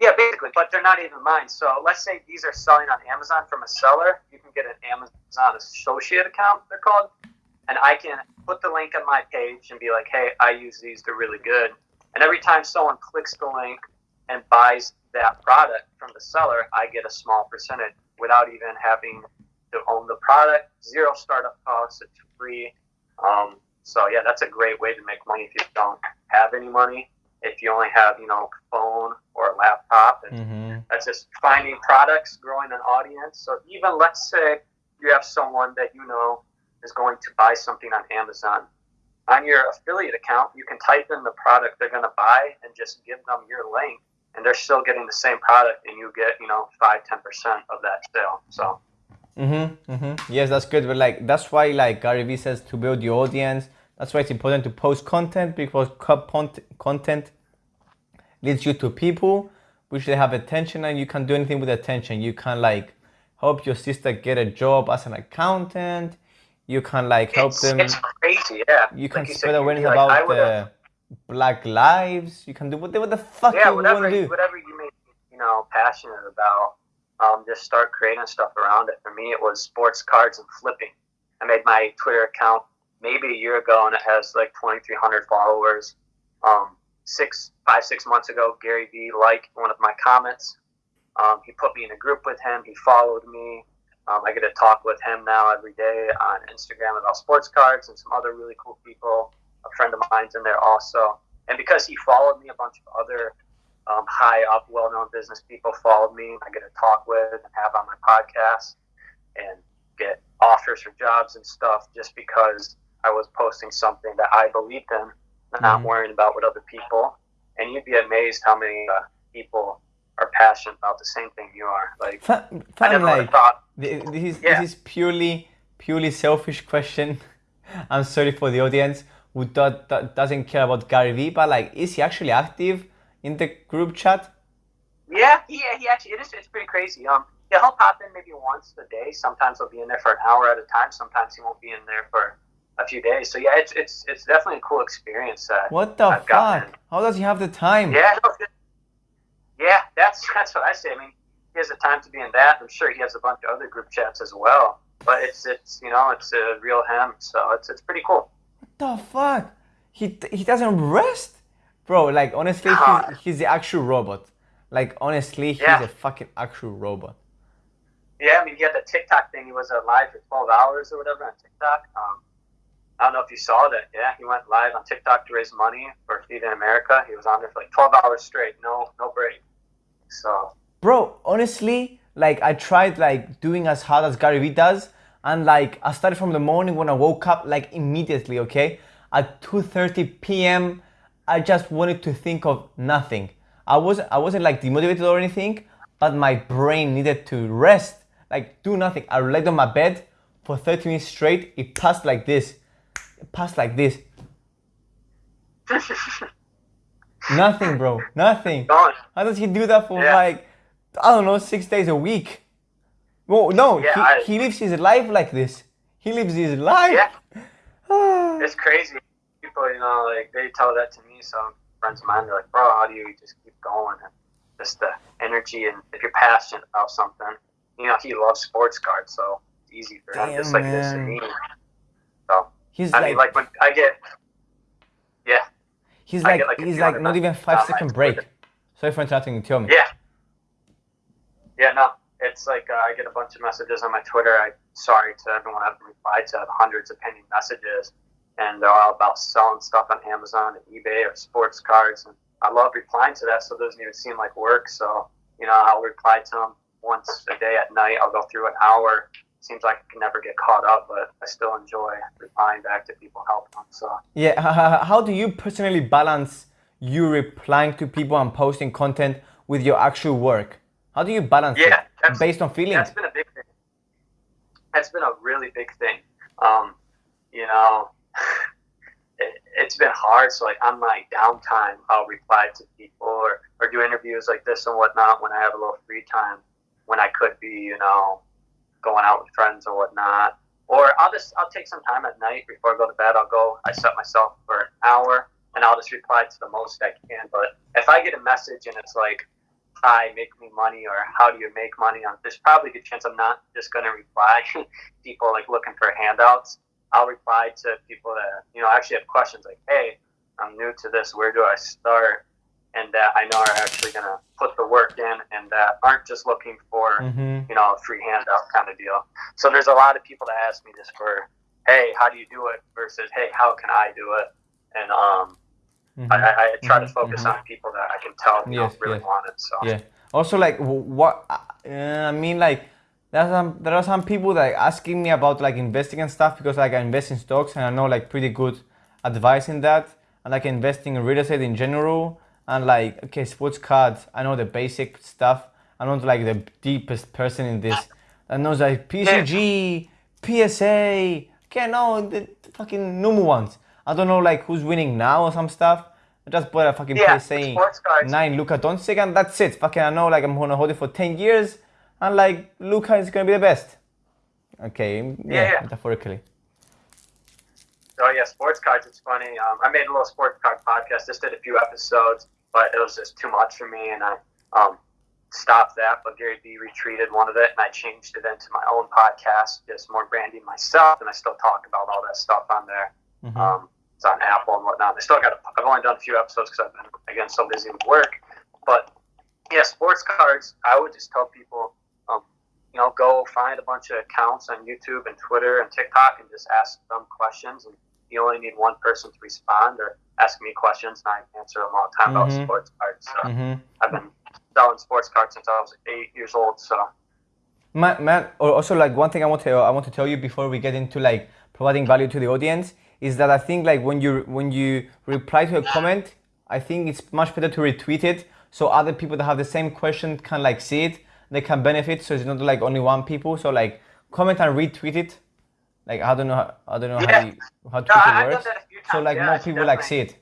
A: Yeah, basically, but they're not even mine. So let's say these are selling on Amazon from a seller. You can get an Amazon associate account, they're called. And I can put the link on my page and be like, hey, I use these, they're really good. And every time someone clicks the link and buys that product from the seller, I get a small percentage without even having to own the product. Zero startup costs, it's free. Um, so, yeah, that's a great way to make money if you don't have any money if you only have you know a phone or a laptop and mm-hmm. that's just finding products growing an audience so even let's say you have someone that you know is going to buy something on amazon on your affiliate account you can type in the product they're going to buy and just give them your link and they're still getting the same product, and you get you know five ten percent of that sale. So.
B: Mm-hmm, mm-hmm. Yes, that's good. But like that's why like Gary Vee says to build your audience. That's why it's important to post content because content leads you to people which they have attention and you can do anything with attention. You can like help your sister get a job as an accountant. You can like help
A: it's,
B: them.
A: It's crazy, yeah.
B: You can like spread awareness like, about the Black lives. You can do whatever the fuck
A: yeah,
B: you
A: whatever,
B: want to do.
A: Whatever you may, you know, passionate about um, just start creating stuff around it. For me, it was sports cards and flipping. I made my Twitter account maybe a year ago, and it has like 2,300 followers. Um, six, five, six months ago, Gary Vee liked one of my comments. Um, he put me in a group with him. He followed me. Um, I get to talk with him now every day on Instagram about sports cards and some other really cool people. A friend of mine's in there also. And because he followed me, a bunch of other um, high up, well known business people followed me. I get to talk with and have on my podcast and get offers for jobs and stuff just because I was posting something that I believed in, not mm-hmm. worrying about what other people. And you'd be amazed how many uh, people are passionate about the same thing you are. Like,
B: I never like, thought. This is, yeah. this is purely, purely selfish question. I'm sorry for the audience who do, do, doesn't care about Gary Vee, but like, is he actually active? in the group chat?
A: Yeah, he, he actually, it is, it's pretty crazy. Um, yeah, he'll pop in maybe once a day. Sometimes he'll be in there for an hour at a time. Sometimes he won't be in there for a few days. So yeah, it's it's it's definitely a cool experience.
B: What the I've fuck? How does he have the time?
A: Yeah, no, yeah, that's that's what I say. I mean, he has the time to be in that. I'm sure he has a bunch of other group chats as well. But it's it's you know it's a real him, so it's it's pretty cool.
B: What the fuck? He he doesn't rest. Bro, like honestly, he's, he's the actual robot. Like honestly, he's yeah. a fucking actual robot.
A: Yeah, I mean, he had the TikTok thing. He was uh, live for 12 hours or whatever on TikTok. Um, I don't know if you saw that. Yeah, he went live on TikTok to raise money for Feeding America. He was on there for like 12 hours straight, no, no break. So.
B: Bro, honestly, like I tried like doing as hard as Gary Vee does, and like I started from the morning when I woke up, like immediately. Okay, at 2:30 p.m. I just wanted to think of nothing. I wasn't I wasn't like demotivated or anything, but my brain needed to rest, like do nothing. I laid on my bed for 30 minutes straight. It passed like this. It passed like this. nothing, bro. Nothing. How does he do that for yeah. like I don't know, six days a week? Well, no, yeah, he, I, he lives his life like this. He lives his life.
A: Yeah. Ah. it's crazy people, you know, like they tell that to me. Some friends of mine, they're like, "Bro, how do you just keep going?" And just the energy, and if you're passionate about something, you know, he loves sports cards, so it's easy for Damn, him, just like man. this and me. So he's I like, mean, like when I get, yeah,
B: he's like, like he's like not even five second break. Sorry for interrupting. Tell me.
A: Yeah. Yeah. No. It's like uh, I get a bunch of messages on my Twitter. I sorry to everyone I haven't replied to hundreds of pending messages and they're all about selling stuff on Amazon and eBay or sports cards. And I love replying to that, so it doesn't even seem like work. So, you know, I'll reply to them once a day at night. I'll go through an hour. Seems like I can never get caught up, but I still enjoy replying back to people, helping them. So
B: yeah, how do you personally balance you replying to people and posting content with your actual work? How do you balance yeah, it based on feelings?
A: That's been a big thing. That's been a really big thing. Um, you know, it, has been hard. So like on my downtime, I'll reply to people or, or do interviews like this and whatnot when I have a little free time when I could be, you know, going out with friends or whatnot. Or I'll just I'll take some time at night before I go to bed. I'll go. I set myself for an hour, and I'll just reply to the most I can. But if I get a message and it's like, "Hi, make me money," or "How do you make money?" On there's probably a good chance I'm not just gonna reply. people like looking for handouts. I'll reply to people that you know actually have questions like, "Hey, I'm new to this. Where do I start?" And that I know are actually going to put the work in, and that aren't just looking for mm-hmm. you know a free handout kind of deal. So there's a lot of people that ask me just for, "Hey, how do you do it?" versus, "Hey, how can I do it?" And um, mm-hmm. I, I, try mm-hmm. to focus mm-hmm. on people that I can tell you yes, know, really yes. want it. So
B: yeah. Also, like what uh, I mean, like there are some there are some people like asking me about like investing and stuff because like I invest in stocks and I know like pretty good advice in that and like investing in real estate in general and like okay, sports cards. I know the basic stuff. I'm not like the deepest person in this. I know like PCG, PSA. Okay, no, the, the fucking normal ones. I don't know like who's winning now or some stuff. I just bought a fucking
A: Yeah,
B: PSA nine Luka Doncic and that's it. Fucking I know like I'm gonna hold it for ten years and like Luka is gonna be the best. Okay, yeah,
A: Yeah, yeah.
B: metaphorically.
A: Oh yeah, sports cards. It's funny. Um, I made a little sports card podcast. Just did a few episodes, but it was just too much for me, and I um, stopped that. But Gary Vee retweeted one of it, and I changed it into my own podcast, just more branding myself, and I still talk about all that stuff on there.
B: Mhm.
A: Um, it's on Apple and whatnot. I still got. I've only done a few episodes because I've been again so busy with work. But yeah, sports cards. I would just tell people, um, you know, go find a bunch of accounts on YouTube and Twitter and TikTok and just ask them questions. And you only need one person to respond or ask me questions, and I answer them all the time
B: Mhm.
A: about sports cards. So
B: Mhm.
A: I've been selling sports cards since I was eight years old. So
B: Man, man, also like one thing I want to I want to tell you before we get into like providing value to the audience is that I think like when you when you reply to a comment, I think it's much better to retweet it so other people that have the same question can like see it, they can benefit. So it's not like only one people. So like comment and retweet it. Like I don't know how, I don't know
A: Yeah.
B: how you, how
A: No,
B: Twitter
A: I- I've done
B: works.
A: that a few
B: So like
A: Yeah,
B: more people like see it.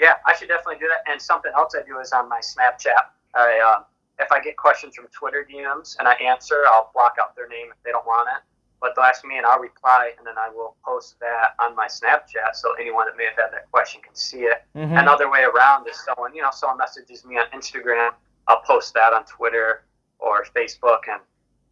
A: Yeah, I should definitely do that. And something else I do is on my Snapchat. I uh, if I get questions from Twitter DMs and I answer, I'll block out their name if they don't want it. But they'll ask me and I'll reply, and then I will post that on my Snapchat so anyone that may have had that question can see it.
B: Mhm.
A: Another way around is someone, you know, someone messages me on Instagram, I'll post that on Twitter or Facebook and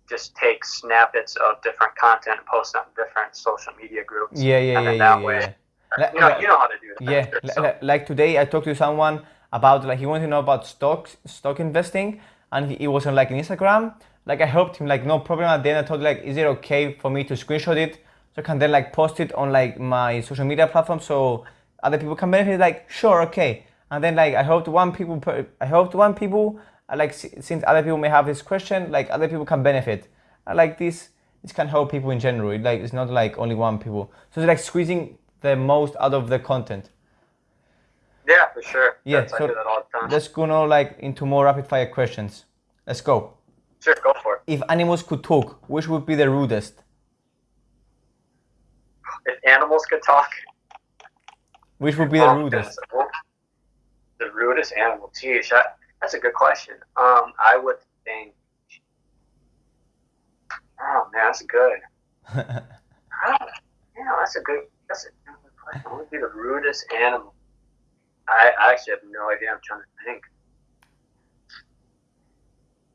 A: just take snippets of different content and post on different social media groups.
B: Yeah, yeah,
A: and
B: yeah,
A: that
B: yeah.
A: way,
B: yeah.
A: You know,
B: like-
A: you know how to do that.
B: Yeah,
A: sure, so.
B: like today I talked to someone about like he wanted to know about stocks, stock investing, and he, he was on like an Instagram. Like I helped him, like no problem. At then I told like, is it okay for me to screenshot it so I can then like post it on like my social media platform so other people can benefit? Like sure, okay. And then like I helped one people, per, I helped one people. Uh, Like since other people may have this question, like other people can benefit. I like this. This can help people in general. It, like it's not like only one people. So it's like squeezing the most out of the content.
A: Yeah, for sure.
B: Yeah,
A: That's-
B: so
A: do that all the time.
B: Let's go now like into more rapid fire questions. Let's go.
A: Sure, go for it.
B: If animals could talk, which would be the rudest?
A: If animals could talk,
B: Which would be the
A: um,
B: rudest?
A: The rudest animal. Geez, that, that's a good question. Um, I would think. Oh man, that's good. I don't, you know, that's a good. That's a good question. What would be the rudest animal? I, I actually have no idea. I'm trying to think.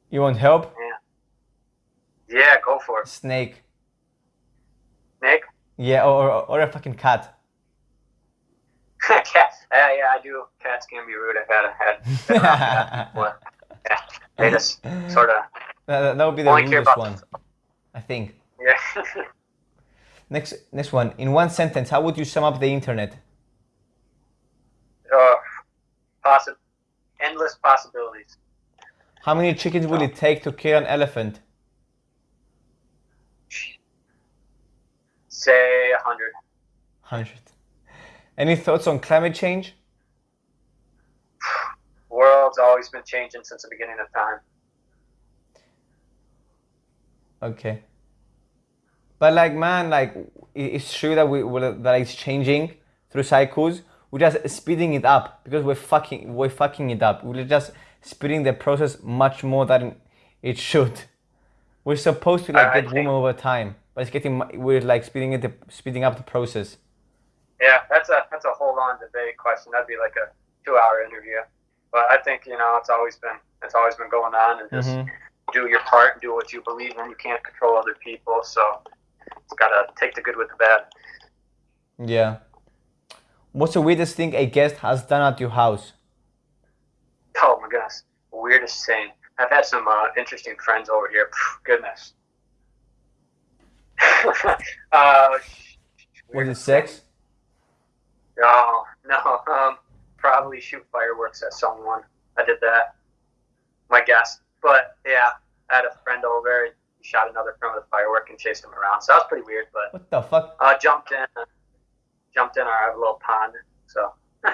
B: you want help?
A: Yeah, Yeah, go for it.
B: Snake.
A: Snake.
B: Yeah, or, or, or a fucking cat.
A: Cat. Yeah, yeah, I do. Cats can be rude. I've had a had. been around before. Yeah, they just sort of.
B: That, that would be the
A: Only care
B: rudest
A: about
B: one, I think.
A: Yeah.
B: Next, next one. In one sentence, how would you sum up the internet?
A: uh, possi- endless possibilities.
B: How many chickens will it take to kill an elephant?
A: Say a hundred.
B: Hundred. Any thoughts on climate change?
A: World's always been changing since the beginning of time.
B: Okay. But like, man, like it's true that we that it's changing through cycles. We're just speeding it up because we're fucking we're fucking it up. We're just speeding the process much more than it should. We're supposed to like
A: I- I
B: get warmer over time, but it's getting we're like speeding it speeding up the process.
A: Yeah, that's a that's a hold on debate question. That'd be like a two hour interview. But I think you know it's always been it's always been going on, and just
B: Mhm.
A: do your part and do what you believe in. You can't control other people, so it's gotta take the good with the bad.
B: Yeah. What's the weirdest thing a guest has done at your house?
A: Oh my goodness, weirdest thing. I've had some uh, interesting friends over here. Phew, goodness. uh,
B: Was it sex?
A: Thing. No, no. Um, probably shoot fireworks at someone. I did that. My guess, but yeah, I had a friend over. He shot another friend with a firework and chased him around. So that was pretty weird. But
B: What the fuck?
A: uh, jumped in, jumped in our little pond. So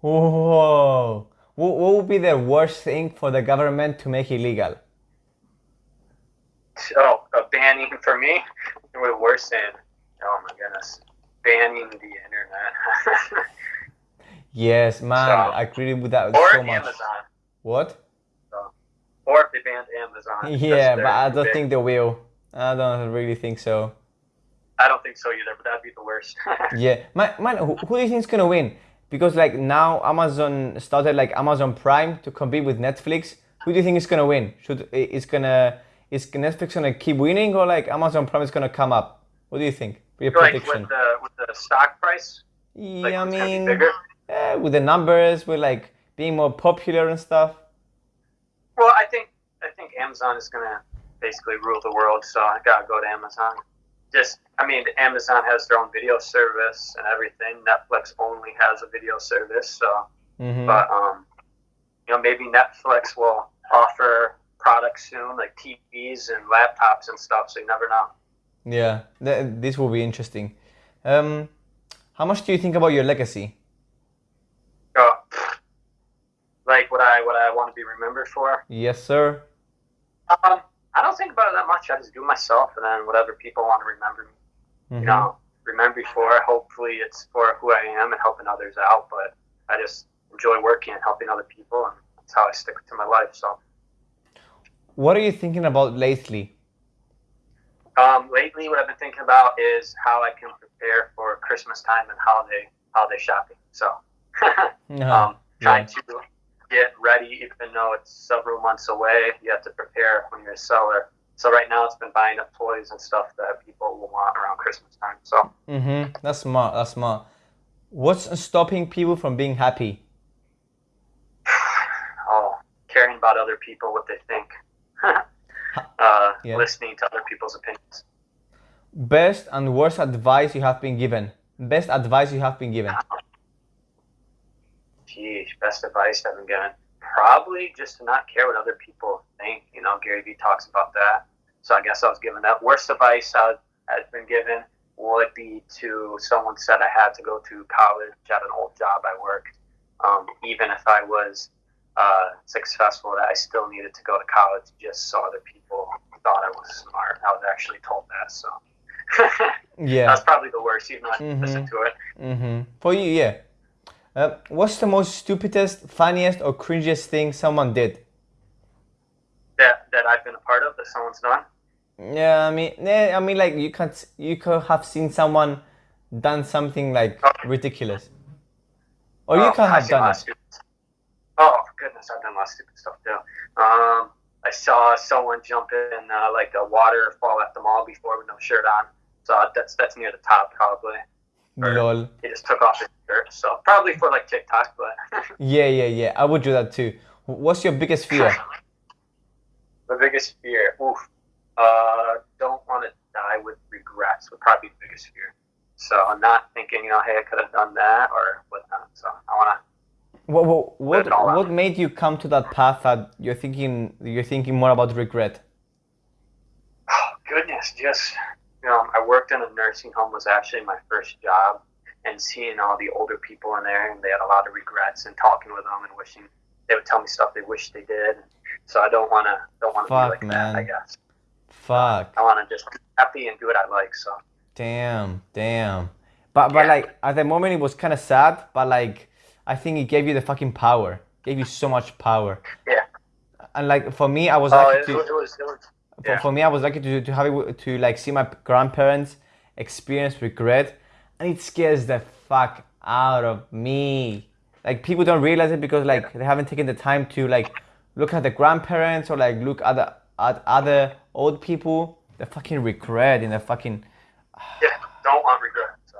B: Whoa. What, what would be the worst thing for the government to make illegal?
A: Oh, a banning for me would worse than oh my goodness, banning the internet.
B: Yes, man,
A: So-
B: I agree with that
A: or
B: so much.
A: Amazon.
B: What?
A: Or if they banned Amazon.
B: Yeah, but I don't
A: big.
B: think they will. I don't really think so.
A: I don't think so either, but that'd be the worst.
B: Yeah, man, man who, who do you think is gonna win? Because like now Amazon started like Amazon Prime to compete with Netflix. Who do you think is gonna win? Should is gonna is Netflix gonna keep winning or like Amazon Prime is gonna come up? What do you think? Your
A: like
B: prediction?
A: with the with the stock price, like
B: yeah, I
A: who's gonna be
B: mean. Eh, with the numbers, with like being more popular and stuff.
A: Well, I think I think Amazon is gonna basically rule the world, so I gotta go to Amazon. Just, I mean, Amazon has their own video service and everything. Netflix only has a video service, so.
B: hmm
A: But um, you know, maybe Netflix will offer products soon, like TVs and laptops and stuff. So you never know.
B: Yeah, th- this will be interesting. Um, how much do you think about your legacy?
A: So, like what I what I want to be remembered for.
B: Yes, sir.
A: Um, I don't think about it that much. I just do myself, and then whatever people want to remember me,
B: Mhm.
A: you know, remember me for. Hopefully, it's for who I am and helping others out. But I just enjoy working and helping other people, and that's how I stick to my life. So,
B: What are you thinking about lately?
A: um, lately, what I've been thinking about is how I can prepare for Christmas time and holiday holiday shopping. So, um, trying to get ready, even though it's several months away. You have to prepare when you're a seller. So right now, it's been buying up toys and stuff that people will want around Christmas time. So.
B: Mm-hmm. That's smart. That's smart. What's stopping people from being happy?
A: oh, caring about other people, what they think, uh,
B: Yeah.
A: listening to other people's opinions.
B: Best and worst advice you have been given. Best advice you have been given.
A: Geez, best advice I've been given. Probably just to not care what other people think. You know, Gary Vee talks about that. So I guess I was given that. Worst advice I had been given would be to someone said I had to go to college at an old job I worked. Um, even if I was uh, successful, that I still needed to go to college just so other people thought I was smart. I was actually told that. So
B: Yeah.
A: that's probably the worst, even though I
B: Mhm.
A: listened to it.
B: Mm-hmm. For you, yeah. Uh, what's the most stupidest, funniest, or cringiest thing someone did?
A: That, that I've been a part of, that someone's done.
B: Yeah, I mean, yeah, I mean, like you can't, you could have seen someone done something like ridiculous, or you
A: Oh,
B: can
A: I've
B: have
A: seen a lot
B: done it.
A: stupid. Oh goodness, I've done a lot of stupid stuff too. Um, I saw someone jump in uh, like a waterfall at the mall before with no shirt on. So that's that's near the top probably.
B: Lol.
A: He just took off his shirt. So probably for like TikTok, but
B: Yeah, yeah, yeah. I would do that too. What's your biggest fear?
A: the biggest fear, oof, uh, don't want to die with regrets would probably be the biggest fear. So I'm not thinking, you know, hey, I could have done that or whatnot. So I want to
B: What, what, what,
A: it all out.
B: what made you come to that path that you're thinking you're thinking more about regret?
A: Oh, goodness, just know, I worked in a nursing home was actually my first job, and seeing all the older people in there, and they had a lot of regrets, and talking with them and wishing they would tell me stuff they wish they did. So I don't want to don't want to
B: Fuck,
A: be like that. I guess
B: Fuck.
A: I want to just be happy and do what I like. So
B: Damn, damn. But but
A: Yeah.
B: like at the moment it was kind of sad, but like I think it gave you the fucking power. Gave you so much power.
A: yeah.
B: And like for me, I was
A: Oh, it, it was it was Yeah.
B: for me, I was lucky to, to have it, to like see my grandparents experience regret, and it scares the fuck out of me. Like people don't realize it because like they haven't taken the time to like look at the grandparents or like look at the, at other old people. The fucking regret in the fucking
A: yeah. Don't want regret. So.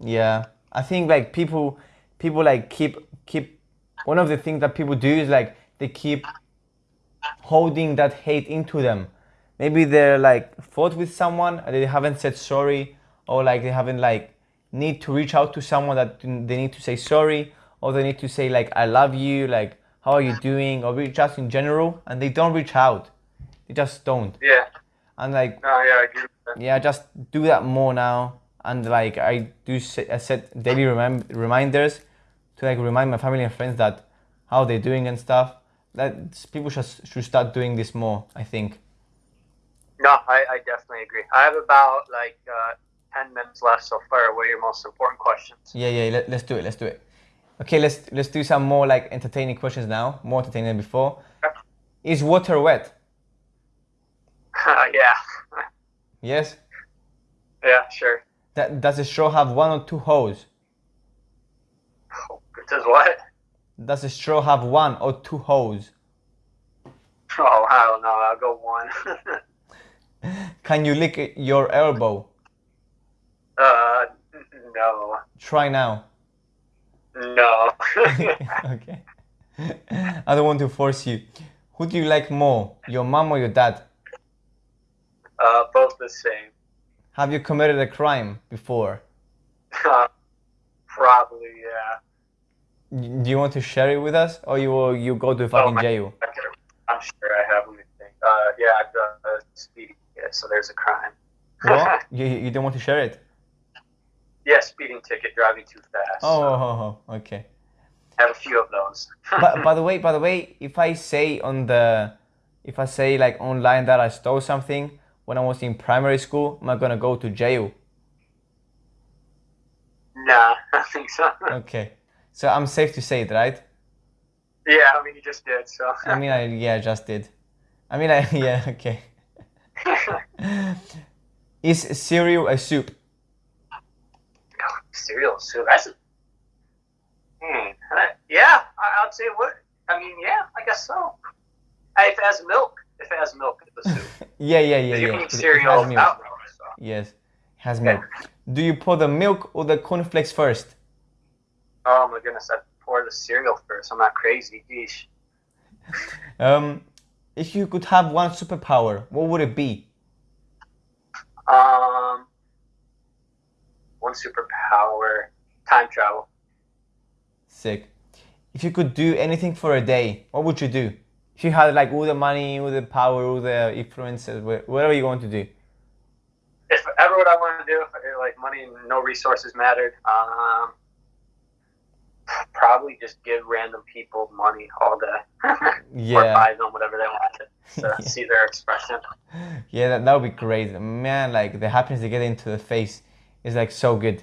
B: yeah. I think like people people like keep keep one of the things that people do is like they keep holding that hate into them. Maybe they're like fought with someone and they haven't said sorry or like they haven't like need to reach out to someone that they need to say sorry or they need to say like I love you, like how are you doing or reach out in general and they don't reach out. They just don't.
A: Yeah.
B: And like
A: No. Yeah. I agree. With that.
B: yeah, just do that more now. And like I do set, I set daily reminders to like remind my family and friends that how they're doing and stuff. That people should should start doing this more. I think.
A: No, I, I definitely agree. I have about like uh, ten minutes left so far. What are your most important questions?
B: Yeah, yeah. Let, let's do it. Let's do it. Okay, let's let's do some more like entertaining questions now. More entertaining than before.
A: Okay.
B: Is water wet?
A: yeah.
B: Yes.
A: Yeah, sure.
B: That, does the straw have one or two holes?
A: It does what?
B: Does the straw have one or two holes?
A: Oh, I don't know. I'll go one.
B: Can you lick your elbow?
A: uh, no.
B: Try now.
A: No.
B: okay. I don't want to force you. Who do you like more, your mom or your dad?
A: uh, both the same.
B: Have you committed a crime before?
A: Uh, probably,
B: Do you want to share it with us, or you will you go to fucking
A: my-
B: jail?
A: I'm sure I have. Let me think. Uh, yeah, I've done a speeding. Yeah, so there's a crime.
B: What? you you don't want to share it?
A: yeah, speeding ticket, driving too fast.
B: Oh, oh, oh, okay.
A: I have a few of those.
B: but by the way, by the way, if I say on the, if I say like online that I stole something when I was in primary school, am I gonna go to jail?
A: nah, I think so.
B: Okay, so I'm safe to say it, right?
A: yeah, I mean, you just did, so.
B: I mean, I yeah, I just did. I mean, I yeah, okay. Is cereal a soup?
A: Cereal soup. That's a, hmm. Yeah, I, I'd say what? I mean, yeah, I guess so. If it has milk, if it has milk, it's a soup.
B: Yeah, yeah, yeah,
A: you
B: yeah.
A: can eat cereal
B: has milk.
A: milk. So.
B: Yes, it has milk. Do you pour the milk or the cornflakes first?
A: Oh my goodness, I pour the cereal first. I'm not crazy. Geesh.
B: Um, if you could have one superpower, what would it be?
A: Um, one superpower, time travel.
B: Sick. If you could do anything for a day, what would you do? If you had like all the money, all the power, all the influences, wha- whatever you want to do.
A: If ever what I want to do, if, like money and no resources mattered, um, probably just give random people money all day.
B: yeah.
A: or buy them whatever they want to
B: Yeah.
A: see their expression.
B: Yeah, that, that would be great. Man, like the happiness they get into the face is like so good.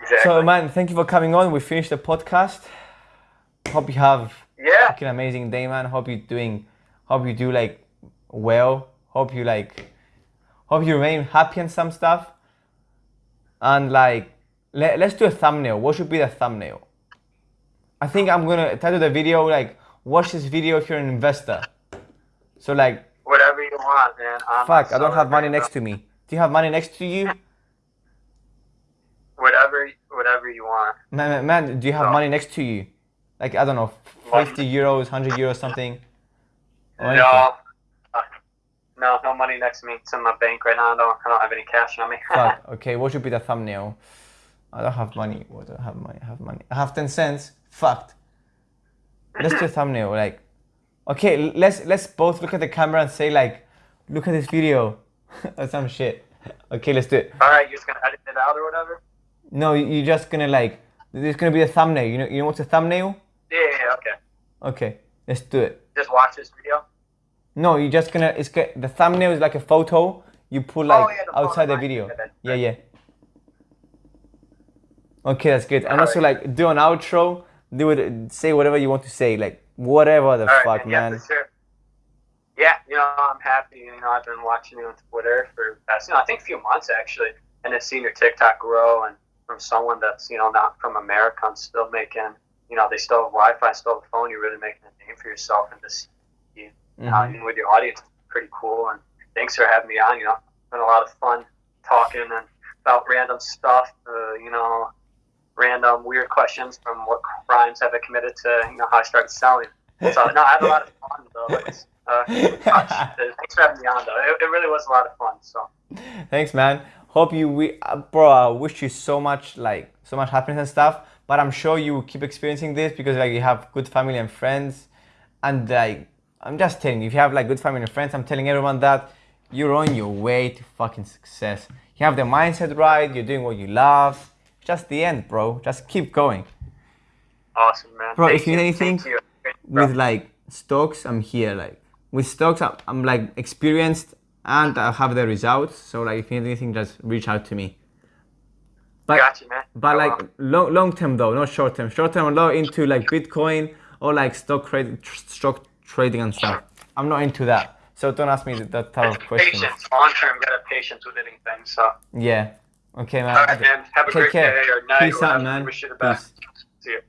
A: Exactly.
B: So man, thank you for coming on. We finished the podcast. Hope you have
A: yeah.
B: fucking amazing day, man. Hope you're doing, hope you do like well. Hope you like, hope you remain happy and some stuff. And like, let, let's do a thumbnail. What should be the thumbnail? I think I'm gonna title the video like, watch this video if you're an investor. So like,
A: Whatever you want, man. I'm
B: fuck, I don't have money next to me. Do you have money next to you?
A: Whatever, whatever you want.
B: Man, man, man, do you have
A: No.
B: money next to you? Like, I don't know, 50 euros, 100 euros, something? Or?
A: No. Uh, No, no money next to me. It's in my bank right now. I don't, I don't have any cash on me.
B: Fuck. Okay, what should be the thumbnail? I don't have money. What I have money? I have money. I have ten cents. Fucked. Let's do a thumbnail. Like, okay, let's let's both look at the camera and say like, look at this video, or some shit. Okay, let's do it.
A: All right, you're just gonna edit it out or whatever.
B: No, you- you're just gonna like, there's gonna be a thumbnail. You know, you know what's a thumbnail?
A: Yeah, yeah, yeah, okay.
B: Okay, let's do it.
A: Just watch this video.
B: No, you're just gonna. It's the thumbnail is like a photo. You put oh, like
A: Oh, yeah, the
B: outside the video.
A: Yeah,
B: yeah. Okay, that's good. And also
A: Alright.
B: like do an outro. Do it. Say whatever you want to say. Like whatever the
A: All right,
B: fuck,
A: yeah,
B: man.
A: for sure. Yeah, you know, I'm happy. You know, I've been watching you on Twitter for past, you know, I think a few months actually, and have seen your TikTok grow, and from someone that's you know not from America, I'm still making, you know, they still have Wi-Fi, still have a phone. You're really making a name for yourself, and this, you know,
B: Mhm.
A: even with your audience, pretty cool. And thanks for having me on. You know, it's been a lot of fun talking and about random stuff. Uh, you know, random weird questions from what crimes have I committed to, you know, how I started selling. So no, I had a lot of fun though. It's, uh, thanks for having me on though. It, it really was a lot of fun. So
B: Thanks, man. Hope you, we, uh, bro. I wish you so much, like, so much happiness and stuff. But I'm sure you will keep experiencing this because, like, you have good family and friends, and like, I'm just telling you, if you have like good family and friends, I'm telling everyone that you're on your way to fucking success. You have the mindset right. You're doing what you love. Just the end, bro. Just keep going.
A: Awesome, man.
B: Bro,
A: Thank
B: if you need anything,
A: you.
B: With like stocks i'm here like with stocks i'm, I'm like experienced and i have the results so like if you need anything just reach out to me but
A: Gotcha, man.
B: but
A: So,
B: like long long term though not short term short term i'm not into like bitcoin or like stock trade tr- stock trading and stuff i'm not into that so don't ask me that, type of question.
A: patience, long term, gotta patience with anything. So,
B: yeah okay man
A: all right, man. Have a
B: take
A: great
B: care
A: day or night.
B: peace
A: or
B: out man
A: Wish you the best.
B: peace
A: See you.